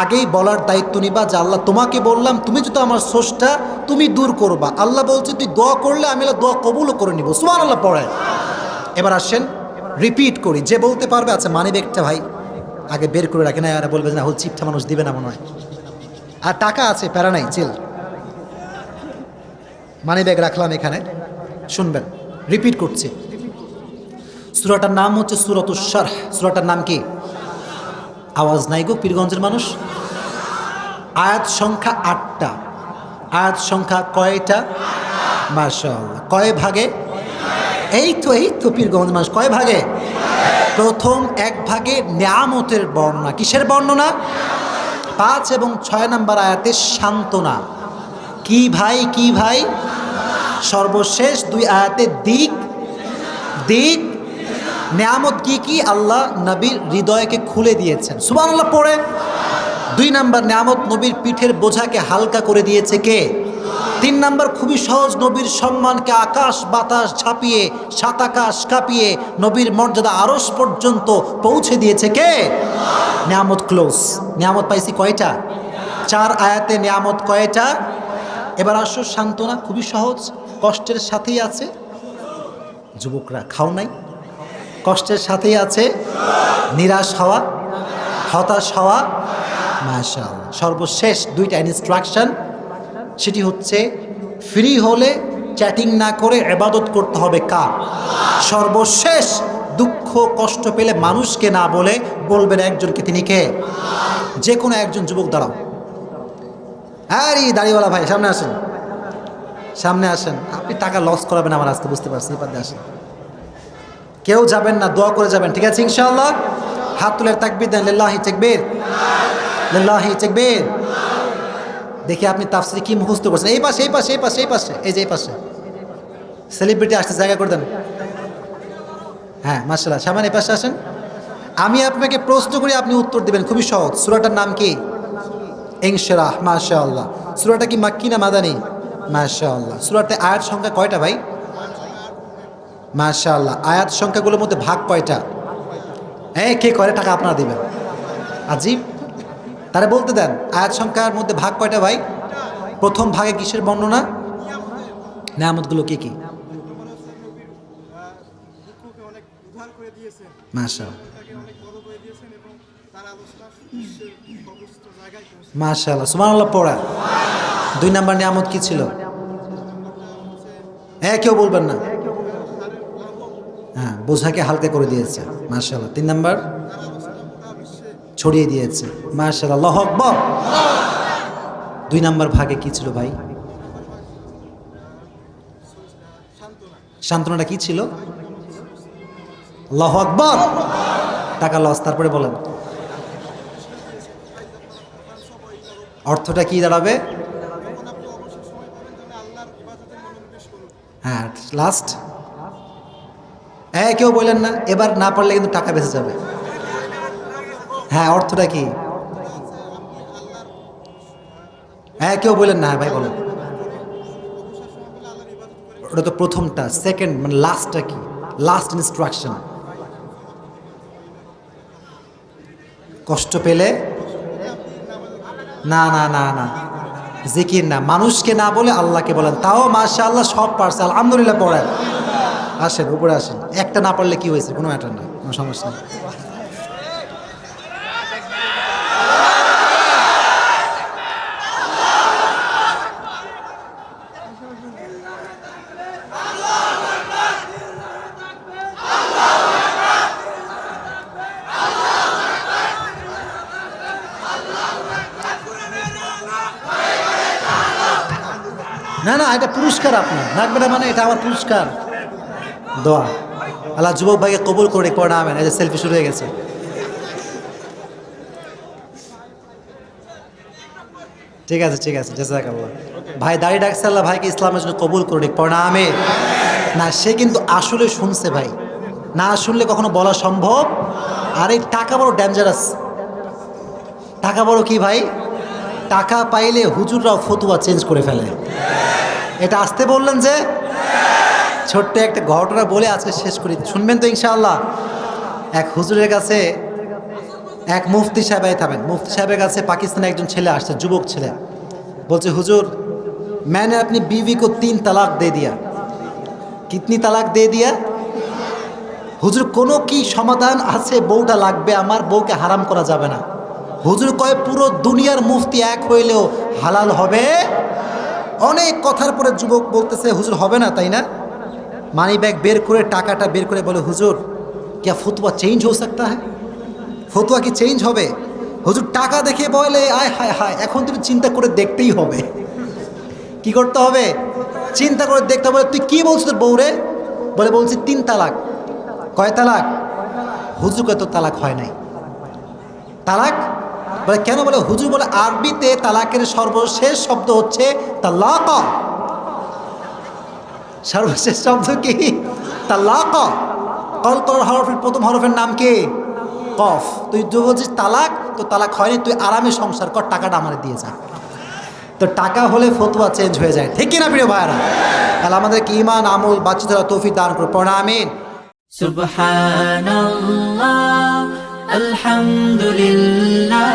Speaker 2: আগেই বলার দায়িত্ব নিবা যে আল্লাহ তোমাকে বললাম, তুমি যদি আমার সোষটা তুমি দূর করবা। আল্লাহ বলছে, তুই দোয়া করলে আমি দোয়া কবুলও করে নিব। সুমান আল্লাহ পড়ে। এবার আসেন রিপিট করি। যে বলতে পারবে আচ্ছা মানি ব্যাগটা ভাই, আগে বের করে রাখে না বলবে না, হল চিপটা মানুষ দিবে না মনে হয়। আর টাকা আছে, প্যারা নাই চিল মানি ব্যাগ রাখলাম এখানে। শুনবেন রিপিট করছি। সুরাটার নাম হচ্ছে সুরতুসার সুরাটার নাম কি? আওয়াজ নাই গো পীরগঞ্জের মানুষ? আয়াত সংখ্যা আটটা। আয়াত সংখ্যা কয়টা? মাশাআল্লাহ। কয় ভাগে? এই তো এই তো পীরগঞ্জ মানুষ। কয় ভাগে? প্রথম এক ভাগে নিয়ামতের বর্ণনা। কিসের বর্ণনা? পাঁচ এবং ছয় নম্বর আয়াতে সান্ত্বনা। কি ভাই কি ভাই? সর্বশেষ দুই আয়াতে দিক। দিক নিয়ামত কি কি? আল্লাহ নবীর হৃদয়কে খুলে দিয়েছেন। সুবান আল্লাহ পড়ে দুই নাম্বার, নিয়ামত নবীর পিঠের বোঝাকে হালকা করে দিয়েছে কে? তিন নাম্বার, খুবই সহজ নবীর সম্মানকে আকাশ বাতাস ছাপিয়ে সাত আকাশ কাঁপিয়ে নবীর মর্যাদা আরস পর্যন্ত পৌঁছে দিয়েছে কে? নিয়ামত ক্লোজ। নিয়ামত পাইছি কয়টা? চার আয়াতে নিয়ামত কয়টা? এবার আসো, সান্ত্বনা, খুবই সহজ। কষ্টের সাথেই আছে। যুবকরা, খাও নাই? কষ্টের সাথেই আছে। নিরাশ হওয়া, হতাশ হওয়া মাশাল সর্বশেষ দুইটা ইনস্ট্রাকশন সেটি হচ্ছে ফ্রি হলে চ্যাটিং না করে এবাদত করতে হবে কার? সর্বশেষ দুঃখ, কষ্ট পেলে মানুষকে না বলে বলবেন একজনকে, তিনি কে? যে কোনো একজন যুবক, দাঁড়াও। আরে, দাড়িওয়ালা ভাই, সামনে আসেন। সামনে আসেন। আপনি টাকা লস করাবেন আমার আজকে, বুঝতে পারছি এবার আসেন। কেউ যাবেন না, দোয়া করে যাবেন। ঠিক আছে, ইনশাআল্লাহ? হাত তুলে তাকবির দেন, লিল্লাহি তাকবীর। লিল্লাহি তাকবীর। দেখি আপনি তাফসিরে কি মুখস্থ করছেন। এই পাশে এই পাশে এই পাশে এই পাশে, এই যে এই পাশে। সেলিব্রিটি আসতে জায়গা করে দেন। হ্যাঁ মার্শাল্লাহ সামান, এই পাশে আসেন। আমি আপনাকে প্রশ্ন করি, আপনি উত্তর দিবেন। খুবই সহজ। সুরাটার নাম কি? ইনশরাহ মাশা আল্লাহ সুরাটা কি মাক্কি না মাদানি? মাশা আল্লাহ সুরাতে আয়াত সংখ্যা কয়টা ভাই? মাশা আল্লাহ আয়াত সংখ্যাগুলোর মধ্যে ভাগ কয়টা? হ্যাঁ কে করে? টাকা আপনারা দিবেন। আজিব তারা বলতে দেন, আয়াত সংখ্যার মধ্যে ভাগ কয়টা ভাই? প্রথম ভাগে কিসের বর্ণনা? নেয়ামতগুলো কি কি?
Speaker 3: দুঃখকে অনেক উদ্ধার করে দিয়েছেন
Speaker 2: মাশা
Speaker 3: তাকে অনেক বড় করে দিয়েছেন এবং তার আলোচনা বিশ্বের সর্বোচ্চ জায়গায় পৌঁছে
Speaker 2: মাশা আল্লাহ সুমান আল্লাহ পড়া। দুই নাম্বার নিয়ামত কি ছিল? হ্যাঁ কেউ বলবেন না। হ্যাঁ বোঝাকে হালকা করে দিয়েছে মার্শাল্লাহ তিন নাম্বার, ছড়িয়ে দিয়েছে মার্শাল্লাহ আল্লাহ আকবর। দুই নাম্বার ভাগে কি ছিল ভাই? সান্ত্বনাটা কি ছিল? আল্লাহ আকবর। টাকা লস, তারপরে বলেন। অর্থটা কি দাঁড়াবে? হ্যাঁ লাস্ট হ্যাঁ কেউ বললেন না, এবার না পারলে কিন্তু টাকা বেঁচে যাবে। হ্যাঁ অর্থটা কি? হ্যাঁ কেউ বললেন না ভাই, বলেন। ওটা তো প্রথমটা সেকেন্ড মানে লাস্টটা কি? লাস্ট ইনস্ট্রাকশন কষ্ট পেলে? না না না না। জিকির না। মানুষকে না বলে আল্লাহকে বলেন। তাও মাশা আল্লাহ সব পারছে। আলহামদুলিল্লাহ পড়েন। আসেন, উপরে আসেন। একটা না পারলে কি হয়েছে? কোনো ম্যাটার না কোনো সমস্যা নেই। না না, এটা পুরস্কার আপনার। নাকবেটা মানে এটা আমার পুরস্কার। দোয়া। আল্লাহ যুবক ভাইকে কবুল করে পড়া আমেন। এই যে সেলফি শুরু হয়ে গেছে। ঠিক আছে ঠিক আছে জাজাক আল্লাহ ভাই দাড়ি ডাকছে আল্লাহ, ভাইকে ইসলামের জন্য কবুল করে পড়া আমেন। না, সে কিন্তু আসলে শুনছে ভাই। না শুনলে কখনো বলা সম্ভব? আর এই টাকা বড় ডেঞ্জারাস টাকা বড় কি ভাই? টাকা পাইলে হুজুররাও ফতুয়া চেঞ্জ করে ফেলে। এটা আসতে বললেন যে ছোট্ট একটা ঘটনা বলে আজকে শেষ করি শুনবেন তো ইনশাআল্লাহ এক হুজুরের কাছে এক মুফতি সাহেব এই থামেন মুফতি সাহেবের কাছে পাকিস্তানে একজন ছেলে আসছে যুবক ছেলে বলছে হুজুর मैंने अपनी बीवी को तीन तलाक दे दिया कितनी तलाक दे दिया হুজুর কোনো কি সমাধান আছে বউটা লাগবে আমার বউকে হারাম করা যাবে না হুজুর কয় পুরো দুনিয়ার মুফতি এক হইলেও হালাল হবে অনেক কথার পরে যুবক বলতেছে হুজুর হবে না তাই না মানি ব্যাগ বের করে টাকাটা বের করে বলে হুজুর क्या ফতুয়া চেঞ্জ হো सकता है ফতুয়া কি চেঞ্জ হবে হুজুর টাকা দেখে বলে আয় হায় হায় এখন তুমি চিন্তা করে দেখতেই হবে কি করতে হবে চিন্তা করে দেখতে হবে তুই কি বলছিস তোর বউরে বলে বলছি তিন তালাক কয় তালাক হুজুর কয় তো তালাক হয় নাই তালাক বলে কেন বলে হুজুর বলে আরবিতে তালাকের সর্বশেষ শব্দ হচ্ছে তালাক সর্বশেষ শব্দ কি? তালাক। কল কল হরফের প্রথম হরফের নাম কে? কফ। তুই যে বলছিস তালাক, তো তালাক হয়নি, তুই আরামে সংসার কর, টাকাটা আমার দিয়ে যা। তো টাকা হলে ফতুয়া চেঞ্জ হয়ে যায়, ঠিক কিনা প্রিয় ভাইরা তাহলে আমাদের কি ইমান আমল বাচ্চাদের তৌফি দান করো
Speaker 1: প্রণামিন সুবহানাল্লাহ, আলহামদুলিল্লাহ,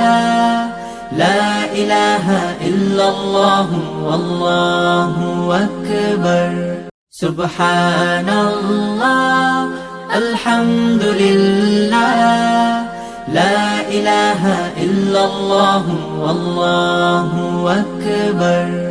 Speaker 1: লা ইলাহা ইল্লাল্লাহু, আল্লাহু আকবার। سبحان الله الحمد لله لا إله إلا الله والله أكبر.